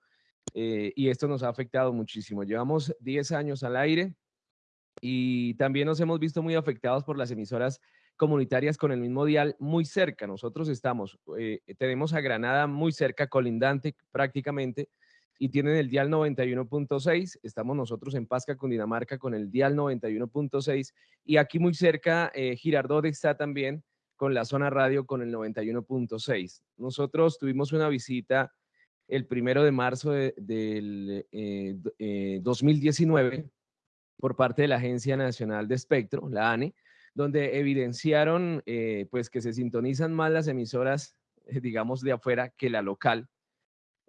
y esto nos ha afectado muchísimo. Llevamos 10 años al aire y también nos hemos visto muy afectados por las emisoras comunitarias con el mismo dial muy cerca. Nosotros estamos, tenemos a Granada muy cerca, colindante prácticamente, y tienen el dial 91.6. Estamos nosotros en Pasca, Cundinamarca, con el dial 91.6. Y aquí muy cerca, eh, Girardot está también con la zona radio con el 91.6. Nosotros tuvimos una visita el primero de marzo del 2019 eh, eh, por parte de la Agencia Nacional de Espectro, la ANE, donde evidenciaron eh, pues que se sintonizan más las emisoras, digamos, de afuera que la local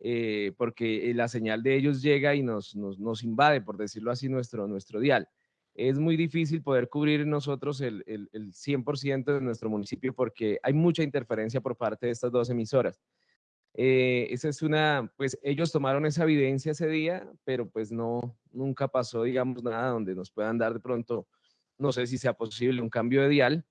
eh, porque eh, la señal de ellos llega y nos, nos, nos, invade, por decirlo así, nuestro, nuestro dial. Es muy difícil poder cubrir nosotros el, el, el 100% de nuestro municipio porque hay mucha interferencia por parte de estas dos emisoras. Eh, esa es una, pues ellos tomaron esa evidencia ese día, pero pues no, nunca pasó, digamos, nada donde nos puedan dar de pronto, no sé si sea posible un cambio de dial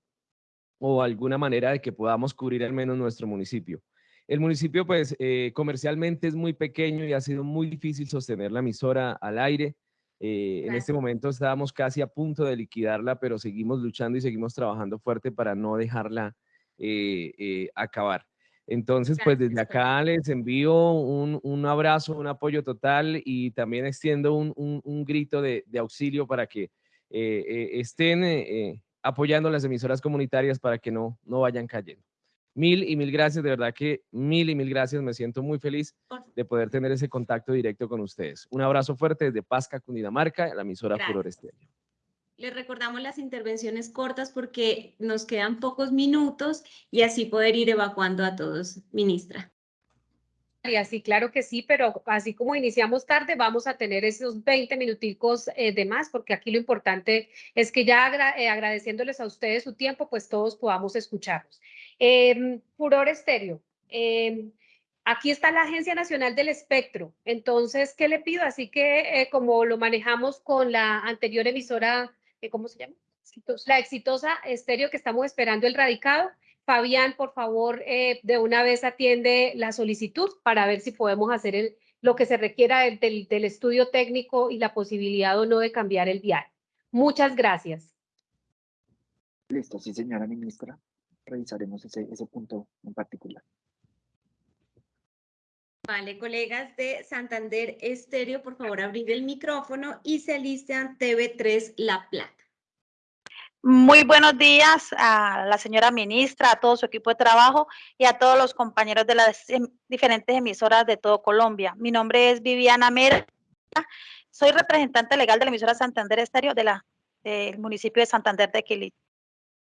o alguna manera de que podamos cubrir al menos nuestro municipio. El municipio, pues, eh, comercialmente es muy pequeño y ha sido muy difícil sostener la emisora al aire. Eh, en este momento estábamos casi a punto de liquidarla, pero seguimos luchando y seguimos trabajando fuerte para no dejarla eh, acabar. Entonces, pues desde acá les envío un, un, abrazo, un apoyo total y también extiendo un, un grito de, de, auxilio para que estén apoyando las emisoras comunitarias para que no, no vayan cayendo. Mil y mil gracias, de verdad que mil y mil gracias. Me siento muy feliz de poder tener ese contacto directo con ustedes. Un abrazo fuerte desde Pasca, Cundinamarca, la emisora Furor Estéreo. Les recordamos las intervenciones cortas porque nos quedan pocos minutos y así poder ir evacuando a todos, ministra. Sí, claro que sí, pero así como iniciamos tarde, vamos a tener esos 20 minuticos eh, de más, porque aquí lo importante es que ya eh, agradeciéndoles a ustedes su tiempo, pues todos podamos escucharlos. Eh, Furor Estéreo, em, aquí está la Agencia Nacional del Espectro, entonces, ¿qué le pido? Así que eh, como lo manejamos con la anterior emisora, ¿cómo se llama? La exitosa estéreo que estamos esperando el radicado, Fabián, por favor, eh, de una vez atiende la solicitud para ver si podemos hacer lo que se requiera del, estudio técnico y la posibilidad o no de cambiar el vial. Muchas gracias. Listo, sí, señora ministra. Revisaremos ese, ese punto en particular. Vale, colegas de Santander Estéreo, por favor, abrir el micrófono y se alistan TV3 La Plata. Muy buenos días a la señora ministra, a todo su equipo de trabajo y a todos los compañeros de las em, diferentes emisoras de todo Colombia. Mi nombre es Viviana Mera, soy representante legal de la emisora Santander Estéreo de la, del municipio de Santander de Quili.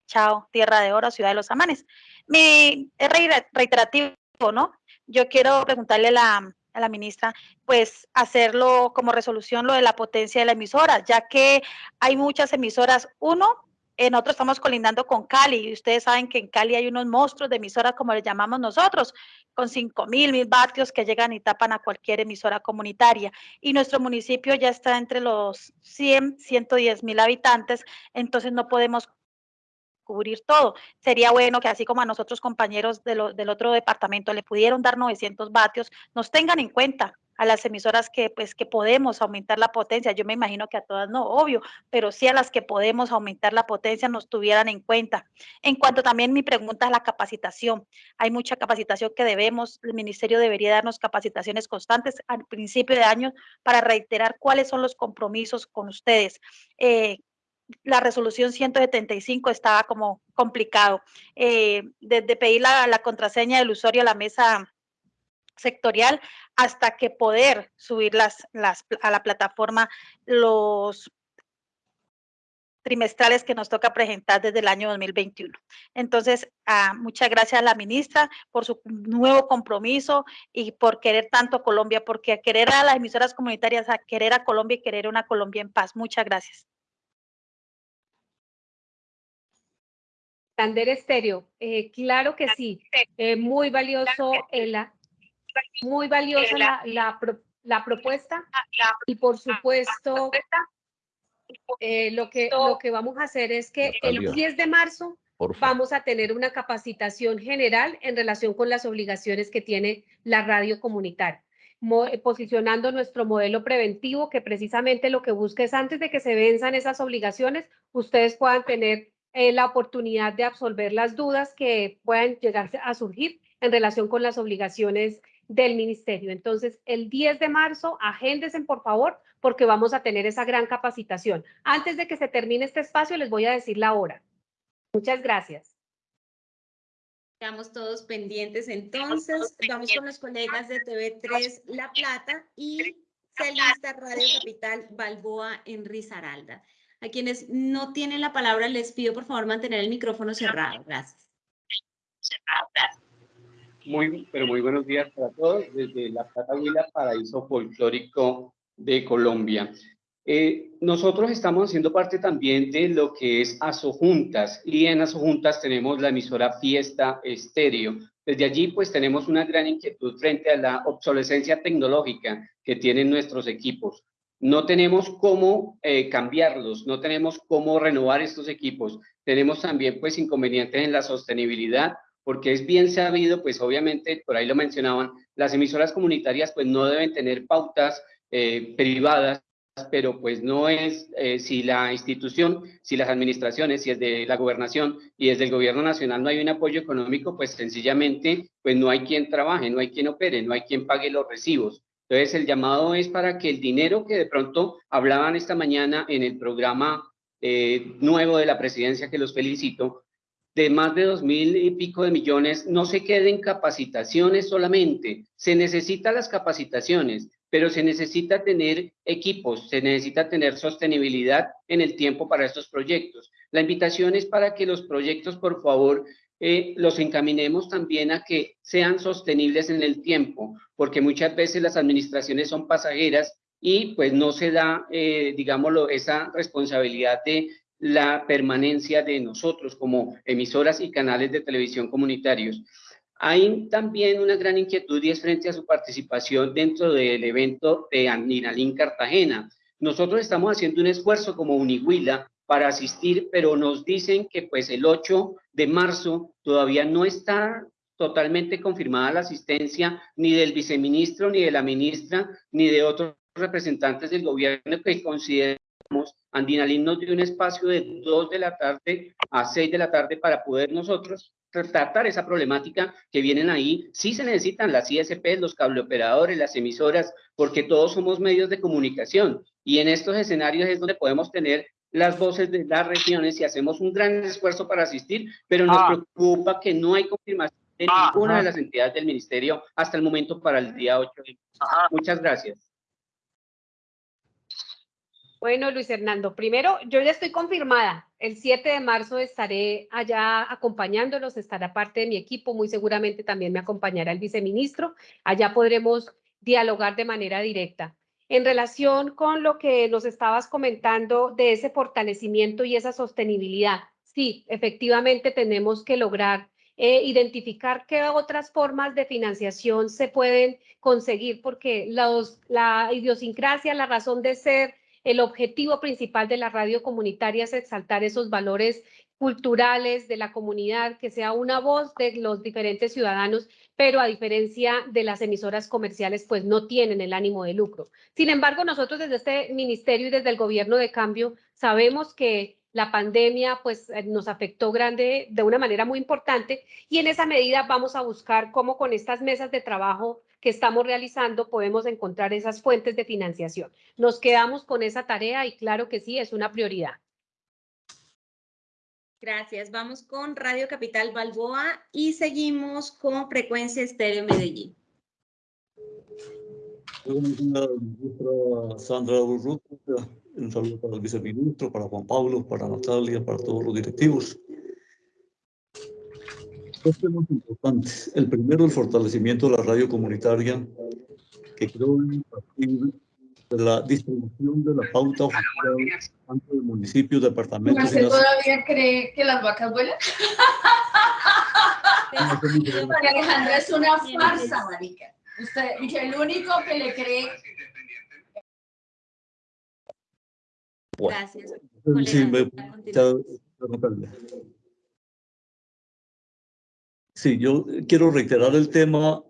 Chao, Tierra de Oro, Ciudad de los Amanes. Mi, reiterativo, ¿no? Yo quiero preguntarle a la, ministra, pues hacerlo como resolución lo de la potencia de la emisora, ya que hay muchas emisoras, uno, nosotros estamos colindando con Cali y ustedes saben que en Cali hay unos monstruos de emisoras, como les llamamos nosotros, con 5 mil, mil vatios que llegan y tapan a cualquier emisora comunitaria. Y nuestro municipio ya está entre los 100, 110 mil habitantes, entonces no podemos cubrir todo. Sería bueno que así como a nosotros compañeros del otro departamento le pudieron dar 900 vatios, nos tengan en cuenta a las emisoras que, pues, que podemos aumentar la potencia. Yo me imagino que a todas no, obvio, pero sí a las que podemos aumentar la potencia nos tuvieran en cuenta. En cuanto también mi pregunta es la capacitación. Hay mucha capacitación que debemos, el ministerio debería darnos capacitaciones constantes al principio de año para reiterar cuáles son los compromisos con ustedes. Eh, la resolución 175 estaba como complicado. Eh, desde pedir la, contraseña del usuario a la mesa sectorial hasta que poder subir las, las, a la plataforma los trimestrales que nos toca presentar desde el año 2021. Entonces, ah, muchas gracias a la ministra por su nuevo compromiso y por querer tanto a Colombia, porque querer a las emisoras comunitarias, a querer a Colombia y querer una Colombia en paz. Muchas gracias. Tander Estéreo, eh, claro que sí, eh, muy valioso el, muy valiosa la, la, propuesta. y por supuesto eh, lo, que, lo que vamos a hacer es que el 10 de marzo vamos a tener una capacitación general en relación con las obligaciones que tiene la radio comunitaria. Posicionando nuestro modelo preventivo que precisamente lo que busca es antes de que se venzan esas obligaciones, ustedes puedan tener eh, la oportunidad de absolver las dudas que puedan llegar a surgir en relación con las obligaciones del ministerio. Entonces, el 10 de marzo, agéndesen por favor, porque vamos a tener esa gran capacitación. Antes de que se termine este espacio, les voy a decir la hora. Muchas gracias. Estamos todos pendientes entonces. Vamos con los colegas de TV3 La Plata y Celista Radio Capital Balboa en Risaralda. A quienes no tienen la palabra, les pido por favor mantener el micrófono cerrado. Gracias. Muy, pero muy buenos días para todos desde La Plata Huila, paraíso folclórico de Colombia. Eh, nosotros estamos haciendo parte también de lo que es Asojuntas y en Asojuntas tenemos la emisora Fiesta Estéreo. Desde allí pues tenemos una gran inquietud frente a la obsolescencia tecnológica que tienen nuestros equipos. No tenemos cómo eh, cambiarlos, no tenemos cómo renovar estos equipos. Tenemos también pues inconvenientes en la sostenibilidad porque es bien sabido, pues obviamente, por ahí lo mencionaban, las emisoras comunitarias pues no deben tener pautas eh, privadas, pero pues no es, eh, si la institución, si las administraciones, si es de la gobernación y desde el gobierno nacional no hay un apoyo económico, pues sencillamente pues no hay quien trabaje, no hay quien opere, no hay quien pague los recibos. Entonces el llamado es para que el dinero que de pronto hablaban esta mañana en el programa eh, nuevo de la presidencia, que los felicito, de más de dos mil y pico de millones no se queden capacitaciones solamente. Se necesitan las capacitaciones, pero se necesita tener equipos, se necesita tener sostenibilidad en el tiempo para estos proyectos. La invitación es para que los proyectos, por favor, eh, los encaminemos también a que sean sostenibles en el tiempo, porque muchas veces las administraciones son pasajeras y pues no se da, eh, digámoslo, esa responsabilidad de la permanencia de nosotros como emisoras y canales de televisión comunitarios. Hay también una gran inquietud y es frente a su participación dentro del evento de Andinalín Cartagena. Nosotros estamos haciendo un esfuerzo como Unihuila para asistir, pero nos dicen que pues el 8 de marzo todavía no está totalmente confirmada la asistencia ni del viceministro, ni de la ministra, ni de otros representantes del gobierno que consideramos Andinalín nos dio un espacio de 2 de la tarde a 6 de la tarde para poder nosotros tratar esa problemática que vienen ahí. Sí se necesitan las ISP, los cableoperadores, las emisoras, porque todos somos medios de comunicación y en estos escenarios es donde podemos tener las voces de las regiones y hacemos un gran esfuerzo para asistir, pero nos ah. preocupa que no hay confirmación de ah, ninguna de las entidades del ministerio hasta el momento para el día 8 Muchas gracias. Bueno, Luis Hernando, primero, yo ya estoy confirmada. El 7 de marzo estaré allá acompañándolos, estará parte de mi equipo, muy seguramente también me acompañará el viceministro. Allá podremos dialogar de manera directa. En relación con lo que nos estabas comentando de ese fortalecimiento y esa sostenibilidad, sí, efectivamente tenemos que lograr eh, identificar qué otras formas de financiación se pueden conseguir, porque la idiosincrasia, la razón de ser el objetivo principal de la radio comunitaria es exaltar esos valores culturales de la comunidad, que sea una voz de los diferentes ciudadanos, pero a diferencia de las emisoras comerciales, pues no tienen el ánimo de lucro. Sin embargo, nosotros desde este ministerio y desde el gobierno de cambio sabemos que la pandemia pues eh, nos afectó grande de una manera muy importante y en esa medida vamos a buscar cómo con estas mesas de trabajo que estamos realizando podemos encontrar esas fuentes de financiación. Nos quedamos con esa tarea y claro que sí, es una prioridad. Gracias. Vamos con Radio Capital Balboa y seguimos con Frecuencia Estéreo Medellín. Sandra un saludo para el viceministro, para Juan Pablo, para Natalia, para todos los directivos. Dos temas importantes. El primero, el fortalecimiento de la radio comunitaria, que creo partir de la distribución de la pauta oficial tanto de municipios, departamentos... ¿Usted todavía cree que las vacas vuelan? María Alejandra es una farsa, marica. Usted, el único que le cree... Gracias. Sí, me, Sí, yo quiero reiterar el tema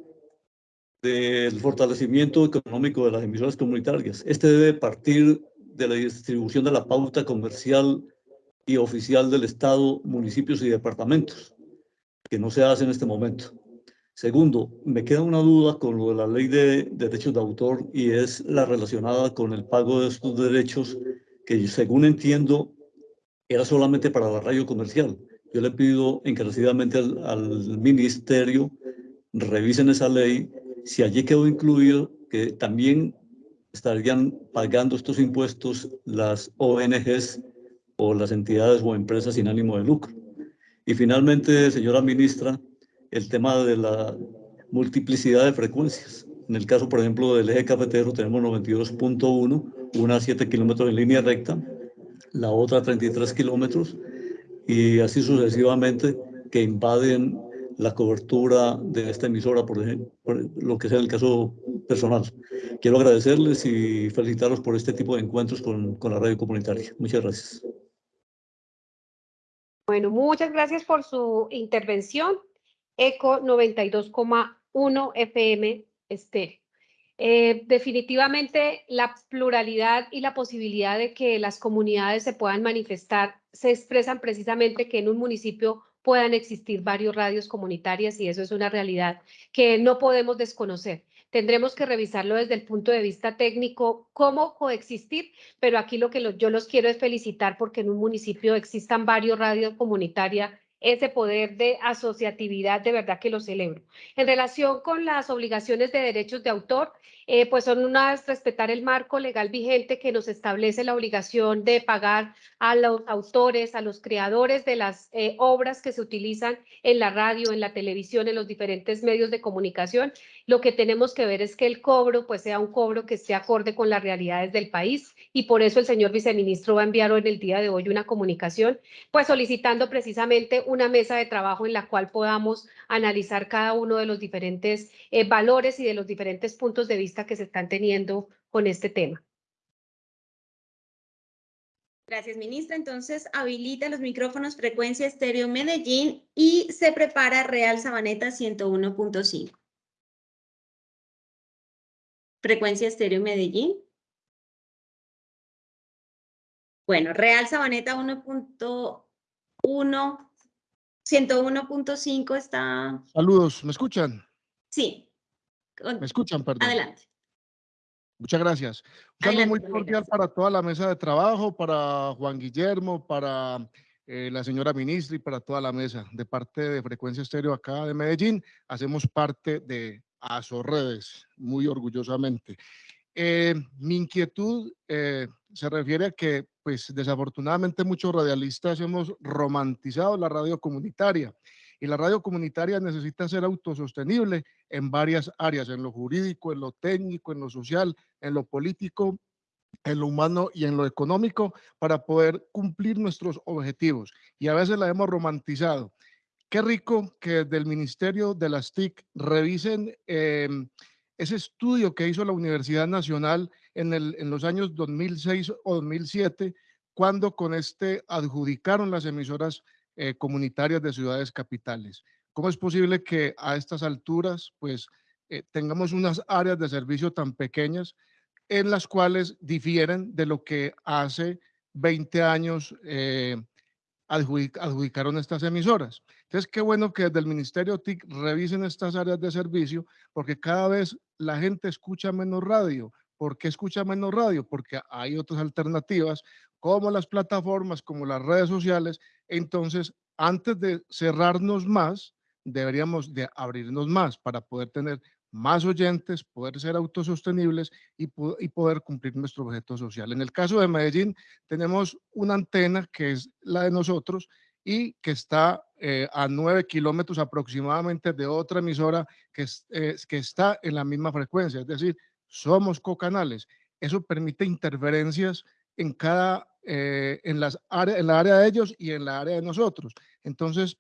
del fortalecimiento económico de las emisoras comunitarias. Este debe partir de la distribución de la pauta comercial y oficial del Estado, municipios y departamentos, que no se hace en este momento. Segundo, me queda una duda con lo de la ley de derechos de autor y es la relacionada con el pago de estos derechos que según entiendo era solamente para la radio comercial. Yo le pido encarecidamente al, ministerio, revisen esa ley, si allí quedó incluido que también estarían pagando estos impuestos las ONGs o las entidades o empresas sin ánimo de lucro. Y finalmente, señora ministra, el tema de la multiplicidad de frecuencias. En el caso, por ejemplo, del eje cafetero tenemos 92.1, una a 7 kilómetros en línea recta, la otra a 33 kilómetros, y así sucesivamente que invaden la cobertura de esta emisora, por ejemplo, lo que sea el caso personal. Quiero agradecerles y felicitarlos por este tipo de encuentros con, con la radio comunitaria. Muchas gracias. Bueno, muchas gracias por su intervención. ECO 92,1 FM estéreo. Eh, definitivamente la pluralidad y la posibilidad de que las comunidades se puedan manifestar se expresan precisamente que en un municipio puedan existir varios radios comunitarias y eso es una realidad que no podemos desconocer. Tendremos que revisarlo desde el punto de vista técnico, cómo coexistir, pero aquí lo que yo los quiero es felicitar porque en un municipio existan varios radios comunitarias ese poder de asociatividad, de verdad que lo celebro. En relación con las obligaciones de derechos de autor, eh, pues son unas, respetar el marco legal vigente que nos establece la obligación de pagar a los autores, a los creadores de las eh, obras que se utilizan en la radio, en la televisión, en los diferentes medios de comunicación. Lo que tenemos que ver es que el cobro pues sea un cobro que esté acorde con las realidades del país y por eso el señor viceministro va a enviar en el día de hoy una comunicación pues solicitando precisamente una mesa de trabajo en la cual podamos analizar cada uno de los diferentes eh, valores y de los diferentes puntos de vista que se están teniendo con este tema. Gracias, ministra. Entonces, habilita los micrófonos frecuencia estéreo Medellín y se prepara Real Sabaneta 101.5. Frecuencia estéreo Medellín. Bueno, Real Sabaneta 1.1, 101.5 está... Saludos, ¿me escuchan? Sí. ¿Me escuchan, perdón? Adelante. Muchas gracias. Un saludo muy cordial para toda la mesa de trabajo, para Juan Guillermo, para eh, la señora ministra y para toda la mesa. De parte de Frecuencia Estéreo acá de Medellín, hacemos parte de Redes, muy orgullosamente. Eh, mi inquietud eh, se refiere a que, pues, desafortunadamente muchos radialistas hemos romantizado la radio comunitaria y la radio comunitaria necesita ser autosostenible en varias áreas, en lo jurídico, en lo técnico, en lo social, en lo político, en lo humano y en lo económico para poder cumplir nuestros objetivos. Y a veces la hemos romantizado. Qué rico que desde el Ministerio de las TIC revisen em, ese estudio que hizo la Universidad Nacional en los años 2006 o 2007, cuando con este adjudicaron las emisoras eh, comunitarias de ciudades capitales. ¿Cómo es posible que a estas alturas pues eh, tengamos unas áreas de servicio tan pequeñas en las cuales difieren de lo que hace 20 años eh, adjudicaron estas emisoras? Entonces, qué bueno que desde el Ministerio TIC revisen estas áreas de servicio porque cada vez la gente escucha menos radio. ¿Por qué escucha menos radio? Porque hay otras alternativas como las plataformas, como las redes sociales, entonces, antes de cerrarnos más, deberíamos de abrirnos más para poder tener más oyentes, poder ser autosostenibles y, poder cumplir nuestro objeto social. En el caso de Medellín, tenemos una antena que es la de nosotros y que está eh, a nueve kilómetros aproximadamente de otra emisora que, que está en la misma frecuencia, es decir, somos cocanales. Eso permite interferencias en cada eh, en, las en la área de ellos y en la área de nosotros. Entonces,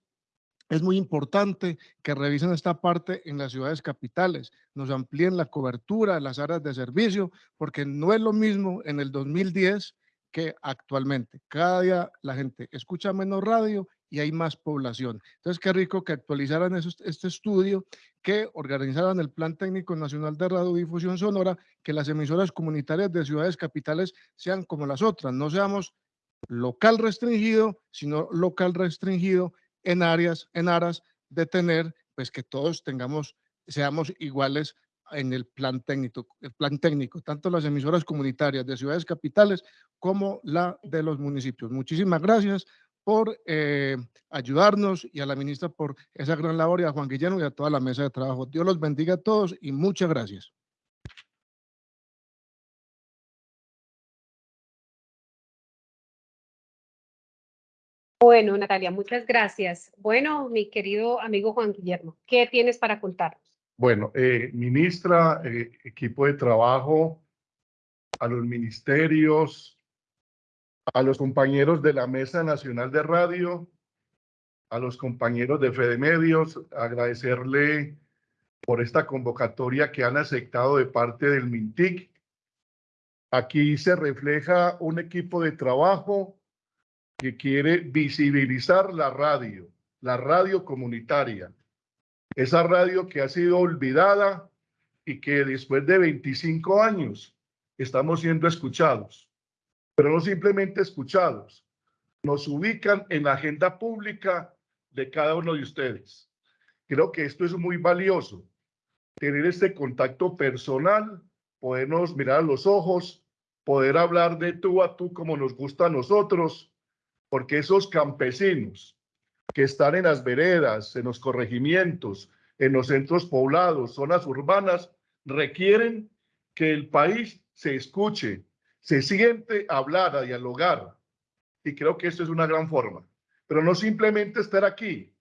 es muy importante que revisen esta parte en las ciudades capitales, nos amplíen la cobertura las áreas de servicio, porque no es lo mismo en el 2010 que actualmente. Cada día la gente escucha menos radio y hay más población. Entonces, qué rico que actualizaran este estudio, que organizaran el Plan Técnico Nacional de Radiodifusión Sonora, que las emisoras comunitarias de ciudades capitales sean como las otras, no seamos local restringido, sino local restringido en áreas, en aras de tener, pues que todos tengamos, seamos iguales en el plan técnico, el plan técnico, tanto las emisoras comunitarias de ciudades capitales como la de los municipios. Muchísimas gracias por eh, ayudarnos y a la ministra por esa gran labor y a Juan Guillermo y a toda la mesa de trabajo. Dios los bendiga a todos y muchas gracias. Bueno, Natalia, muchas gracias. Bueno, mi querido amigo Juan Guillermo, ¿qué tienes para contarnos? Bueno, eh, ministra, eh, equipo de trabajo, a los ministerios, a los compañeros de la Mesa Nacional de Radio, a los compañeros de Fede Medios, agradecerle por esta convocatoria que han aceptado de parte del MINTIC. Aquí se refleja un equipo de trabajo que quiere visibilizar la radio, la radio comunitaria, esa radio que ha sido olvidada y que después de 25 años estamos siendo escuchados pero no simplemente escuchados, nos ubican en la agenda pública de cada uno de ustedes. Creo que esto es muy valioso, tener este contacto personal, podernos mirar a los ojos, poder hablar de tú a tú como nos gusta a nosotros, porque esos campesinos, que están en las veredas, en los corregimientos, en los centros poblados, zonas urbanas, requieren que el país se escuche, se siente a hablar, a dialogar. Y creo que esto es una gran forma. Pero no simplemente estar aquí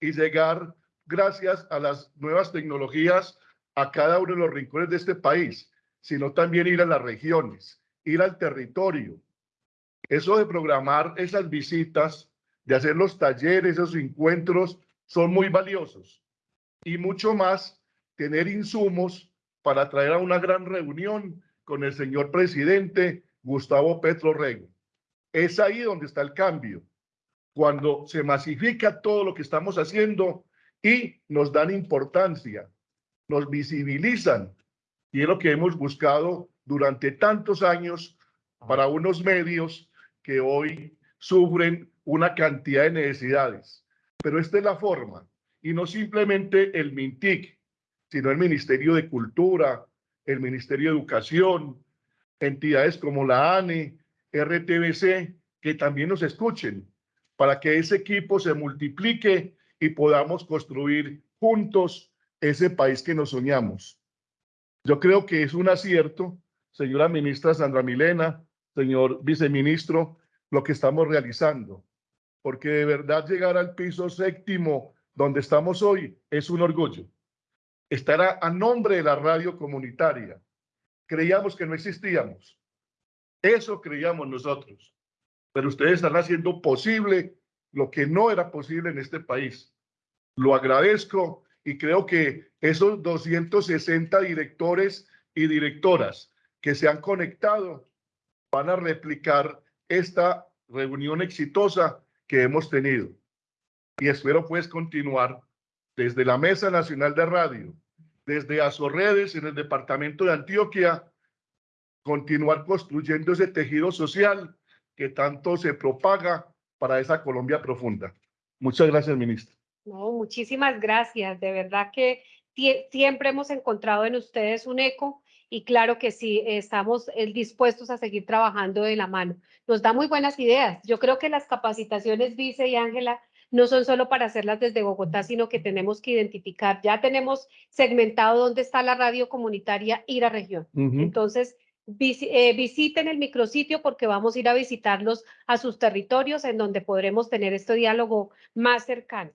y llegar, gracias a las nuevas tecnologías, a cada uno de los rincones de este país, sino también ir a las regiones, ir al territorio. Eso de programar esas visitas, de hacer los talleres, esos encuentros, son muy valiosos. Y mucho más, tener insumos para traer a una gran reunión con el señor presidente Gustavo Petro Rego. Es ahí donde está el cambio, cuando se masifica todo lo que estamos haciendo y nos dan importancia, nos visibilizan. Y es lo que hemos buscado durante tantos años para unos medios que hoy sufren una cantidad de necesidades. Pero esta es la forma, y no simplemente el MINTIC, sino el Ministerio de Cultura, el Ministerio de Educación, entidades como la ANE, RTBC, que también nos escuchen, para que ese equipo se multiplique y podamos construir juntos ese país que nos soñamos. Yo creo que es un acierto, señora ministra Sandra Milena, señor viceministro, lo que estamos realizando, porque de verdad llegar al piso séptimo donde estamos hoy es un orgullo estará a nombre de la radio comunitaria. Creíamos que no existíamos. Eso creíamos nosotros. Pero ustedes están haciendo posible lo que no era posible en este país. Lo agradezco y creo que esos 260 directores y directoras que se han conectado van a replicar esta reunión exitosa que hemos tenido. Y espero pues continuar desde la Mesa Nacional de Radio, desde Azorredes en el departamento de Antioquia, continuar construyendo ese tejido social que tanto se propaga para esa Colombia profunda. Muchas gracias, ministra. No, muchísimas gracias. De verdad que siempre hemos encontrado en ustedes un eco y claro que sí, estamos eh, dispuestos a seguir trabajando de la mano. Nos da muy buenas ideas. Yo creo que las capacitaciones, Vice y Ángela, no son solo para hacerlas desde Bogotá, sino que tenemos que identificar, ya tenemos segmentado dónde está la radio comunitaria y la región. Entonces, eh, visiten el micrositio porque vamos a ir a visitarlos a sus territorios en donde podremos tener este diálogo más cercano.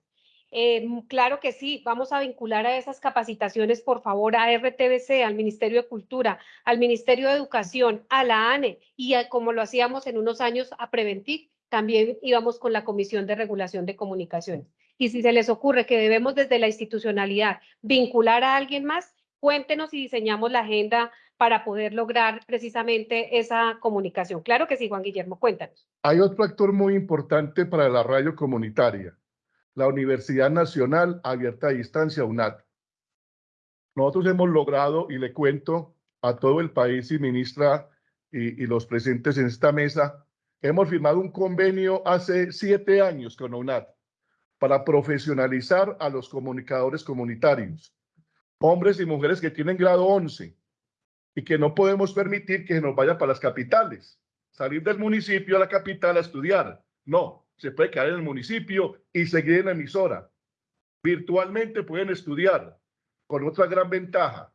Eh, claro que sí, vamos a vincular a esas capacitaciones, por favor, a RTBC, al Ministerio de Cultura, al Ministerio de Educación, a la ANE y como lo hacíamos en unos años a Preventiv, también íbamos con la Comisión de Regulación de Comunicaciones. Y si se les ocurre que debemos desde la institucionalidad vincular a alguien más, cuéntenos y diseñamos la agenda para poder lograr precisamente esa comunicación. Claro que sí, Juan Guillermo, cuéntanos. Hay otro actor muy importante para la radio comunitaria, la Universidad Nacional Abierta a Distancia, UNAD. Nosotros hemos logrado, y le cuento a todo el país y ministra y, y los presentes en esta mesa, Hemos firmado un convenio hace siete años con UNAD para profesionalizar a los comunicadores comunitarios, hombres y mujeres que tienen grado 11 y que no podemos permitir que nos vayan para las capitales, salir del municipio a la capital a estudiar. No, se puede quedar en el municipio y seguir en la emisora. Virtualmente pueden estudiar, con otra gran ventaja,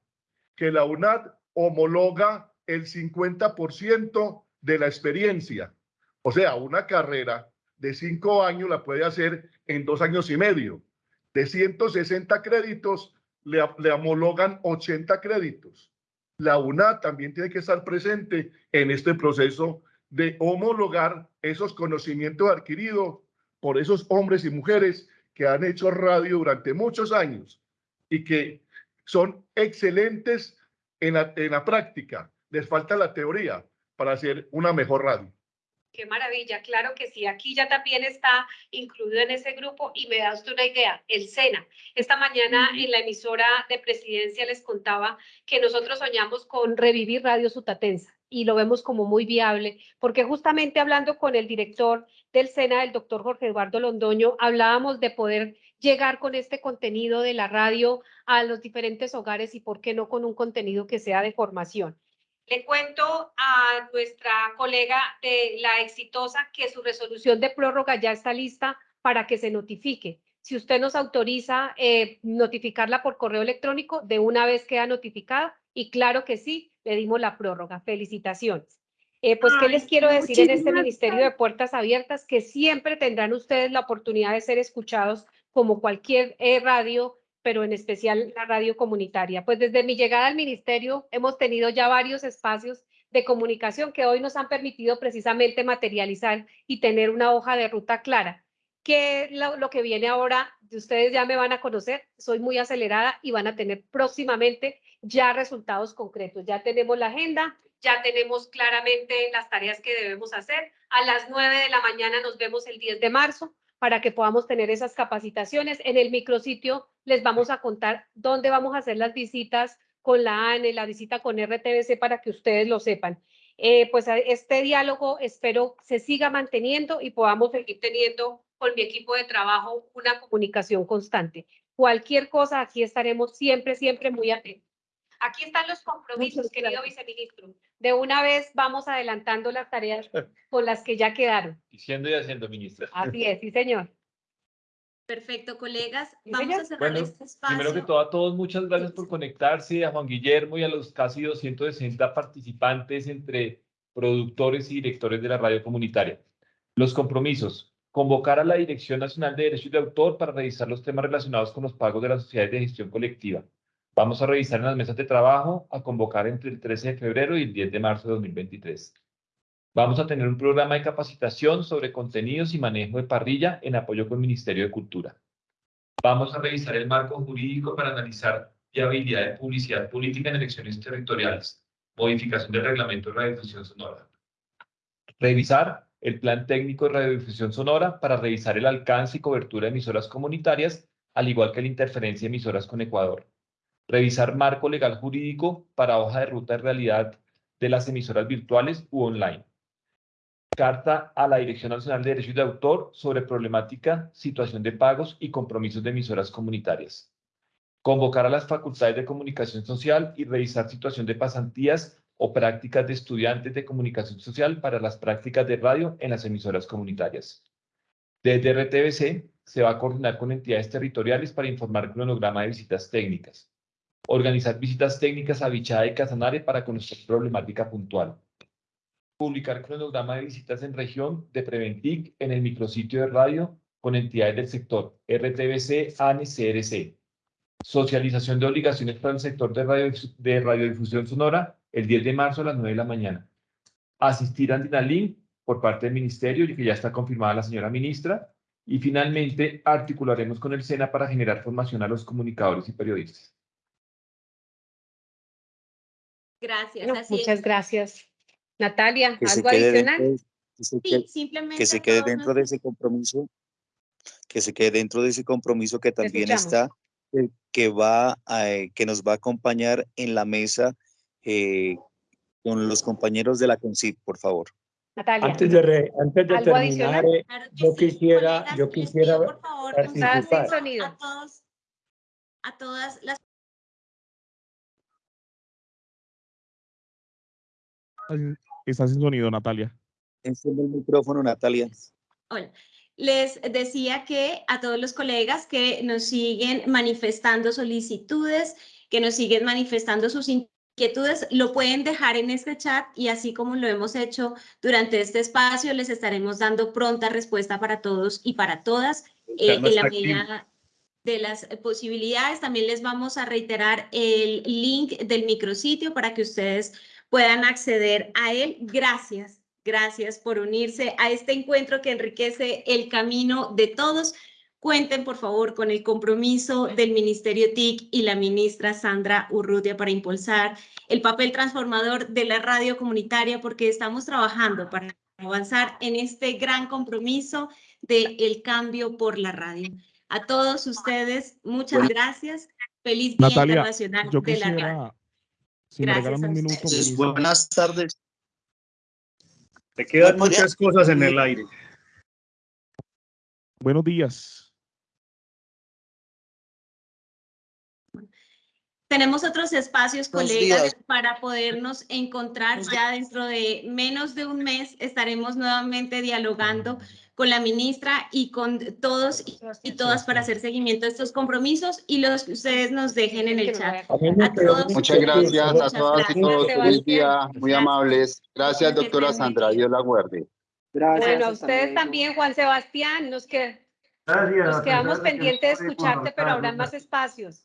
que la UNAD homologa el 50% de la experiencia o sea, una carrera de cinco años la puede hacer en dos años y medio. De 160 créditos, le, le homologan 80 créditos. La UNA también tiene que estar presente en este proceso de homologar esos conocimientos adquiridos por esos hombres y mujeres que han hecho radio durante muchos años y que son excelentes en la, en la práctica. Les falta la teoría para hacer una mejor radio. Qué maravilla, claro que sí. Aquí ya también está incluido en ese grupo y me da usted una idea, el SENA. Esta mañana en la emisora de presidencia les contaba que nosotros soñamos con revivir Radio Sutatensa y lo vemos como muy viable, porque justamente hablando con el director del SENA, el doctor Jorge Eduardo Londoño, hablábamos de poder llegar con este contenido de la radio a los diferentes hogares y por qué no con un contenido que sea de formación. Le cuento a nuestra colega de la exitosa que su resolución de prórroga ya está lista para que se notifique. Si usted nos autoriza eh, notificarla por correo electrónico, de una vez queda notificada y claro que sí, le dimos la prórroga. Felicitaciones. Eh, pues, ¿qué les quiero decir en este Ministerio de Puertas Abiertas? Que siempre tendrán ustedes la oportunidad de ser escuchados como cualquier eh, radio, pero en especial la radio comunitaria. Pues desde mi llegada al ministerio hemos tenido ya varios espacios de comunicación que hoy nos han permitido precisamente materializar y tener una hoja de ruta clara. Que lo, lo que viene ahora, ustedes ya me van a conocer, soy muy acelerada y van a tener próximamente ya resultados concretos. Ya tenemos la agenda, ya tenemos claramente las tareas que debemos hacer. A las 9 de la mañana nos vemos el 10 de marzo para que podamos tener esas capacitaciones. En el micrositio les vamos a contar dónde vamos a hacer las visitas con la ANE, la visita con RTBC para que ustedes lo sepan. Eh, pues este diálogo espero se siga manteniendo y podamos seguir teniendo con mi equipo de trabajo una comunicación constante. Cualquier cosa, aquí estaremos siempre, siempre muy atentos. Aquí están los compromisos, querido viceministro. De una vez vamos adelantando las tareas con las que ya quedaron. Diciendo y haciendo, ministra. Así es, sí, señor. Perfecto, colegas. Vamos a cerrar Bueno, este espacio. primero que todo, a todos, muchas gracias por conectarse, a Juan Guillermo y a los casi 260 participantes entre productores y directores de la radio comunitaria. Los compromisos. Convocar a la Dirección Nacional de Derechos de Autor para revisar los temas relacionados con los pagos de las sociedades de gestión colectiva. Vamos a revisar en las mesas de trabajo, a convocar entre el 13 de febrero y el 10 de marzo de 2023. Vamos a tener un programa de capacitación sobre contenidos y manejo de parrilla en apoyo con el Ministerio de Cultura. Vamos a revisar el marco jurídico para analizar viabilidad de publicidad política en elecciones territoriales, modificación del reglamento de radiodifusión sonora. Revisar el plan técnico de radiodifusión sonora para revisar el alcance y cobertura de emisoras comunitarias, al igual que la interferencia de emisoras con Ecuador. Revisar marco legal jurídico para hoja de ruta de realidad de las emisoras virtuales u online. Carta a la Dirección Nacional de Derechos de Autor sobre problemática, situación de pagos y compromisos de emisoras comunitarias. Convocar a las facultades de comunicación social y revisar situación de pasantías o prácticas de estudiantes de comunicación social para las prácticas de radio en las emisoras comunitarias. Desde RTBC se va a coordinar con entidades territoriales para informar cronograma de visitas técnicas. Organizar visitas técnicas a Bichada y Casanare para conocer problemática puntual publicar cronograma de visitas en región de Preventic en el micrositio de radio con entidades del sector RTBC, ANE, CRC. Socialización de obligaciones para el sector de, radio, de radiodifusión sonora el 10 de marzo a las 9 de la mañana. Asistir a Andinalink por parte del ministerio y que ya está confirmada la señora ministra. Y finalmente articularemos con el SENA para generar formación a los comunicadores y periodistas. Gracias. Bueno, así muchas es. gracias. Natalia, que ¿algo adicional? dentro, que se Sí, simplemente que se quede dentro de ese compromiso, que se quede dentro de ese compromiso que también está, eh, que va a, eh, que nos va a acompañar en la mesa eh, con los compañeros de la CONCIP, por favor. Natalia. Antes de, re- antes de ¿Algo terminar, eh, yo quisiera, yo quisiera participar. a todos, a todas las Estás sin sonido, Natalia. Enciende el micrófono, Natalia. Hola. Les decía que a todos los colegas que nos siguen manifestando solicitudes, que nos siguen manifestando sus inquietudes, lo pueden dejar en este chat y así como lo hemos hecho durante este espacio, les estaremos dando pronta respuesta para todos y para todas eh, en la está medida de las posibilidades. También les vamos a reiterar el link del micrositio para que ustedes puedan acceder a él. Gracias, gracias por unirse a este encuentro que enriquece el camino de todos. Cuenten, por favor, con el compromiso del Ministerio TIC y la ministra Sandra Urrutia para impulsar el papel transformador de la radio comunitaria, porque estamos trabajando para avanzar en este gran compromiso del el cambio por la radio. A todos ustedes, muchas gracias. Feliz Día Natalia, Internacional yo de la Radio. Me Gracias regalan un minuto. Buenas tardes. Te quedan muchas cosas en el aire. Buenos días. tenemos otros espacios, Buenos colegas, días. para podernos encontrar ya dentro de menos de un mes. Estaremos nuevamente dialogando con la ministra y con todos y, todas para hacer seguimiento de estos compromisos y los que ustedes nos dejen en el chat. A todos, Muchas gracias a todas y gracias. todos. Feliz día, muy amables. Gracias, doctora Sandra. Dios la guarde. Bueno, a ustedes también, Juan Sebastián, nos, que, nos quedamos pendientes de escucharte, pero habrá más espacios.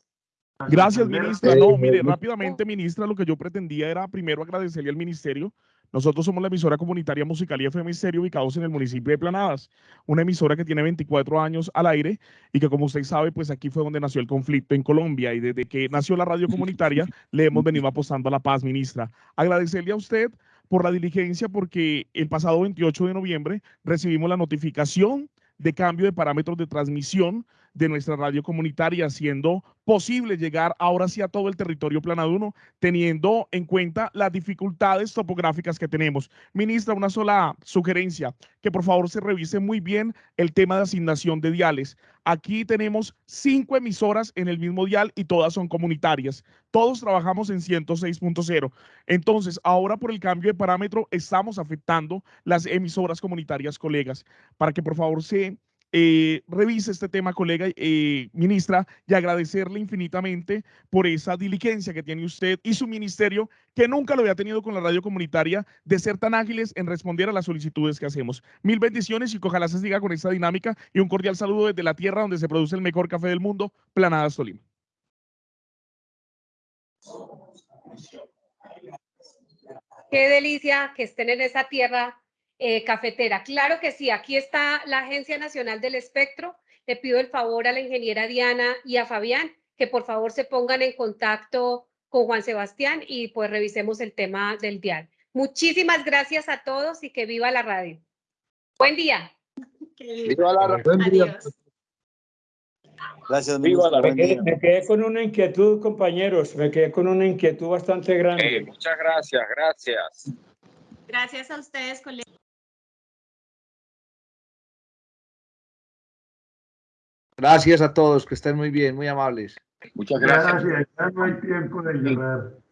Gracias, ministra. No, mire, rápidamente, ministra, lo que yo pretendía era primero agradecerle al ministerio. Nosotros somos la emisora comunitaria musical y FM ubicados en el municipio de Planadas, una emisora que tiene 24 años al aire y que como usted sabe, pues aquí fue donde nació el conflicto en Colombia y desde que nació la radio comunitaria le hemos venido apostando a la paz, ministra. Agradecerle a usted por la diligencia porque el pasado 28 de noviembre recibimos la notificación de cambio de parámetros de transmisión de nuestra radio comunitaria, haciendo posible llegar ahora sí a todo el territorio planaduno, teniendo en cuenta las dificultades topográficas que tenemos. Ministra, una sola sugerencia, que por favor se revise muy bien el tema de asignación de diales. Aquí tenemos cinco emisoras en el mismo dial y todas son comunitarias. Todos trabajamos en 106.0. Entonces, ahora por el cambio de parámetro estamos afectando las emisoras comunitarias, colegas, para que por favor se eh, revise este tema, colega eh, ministra, y agradecerle infinitamente por esa diligencia que tiene usted y su ministerio, que nunca lo había tenido con la radio comunitaria, de ser tan ágiles en responder a las solicitudes que hacemos. Mil bendiciones y que ojalá se siga con esta dinámica y un cordial saludo desde la tierra donde se produce el mejor café del mundo, Planadas Tolima. Qué delicia que estén en esa tierra eh, cafetera. Claro que sí, aquí está la Agencia Nacional del Espectro. Le pido el favor a la ingeniera Diana y a Fabián que por favor se pongan en contacto con Juan Sebastián y pues revisemos el tema del dial. Muchísimas gracias a todos y que viva la radio. Buen día. Viva la Adiós. Gracias, Viva la- me, quedé, me quedé con una inquietud, compañeros, me quedé con una inquietud bastante grande. muchas gracias, gracias. Gracias a ustedes, colegas. Gracias a todos, que estén muy bien, muy amables. Muchas Gracias, ya no hay tiempo de llorar.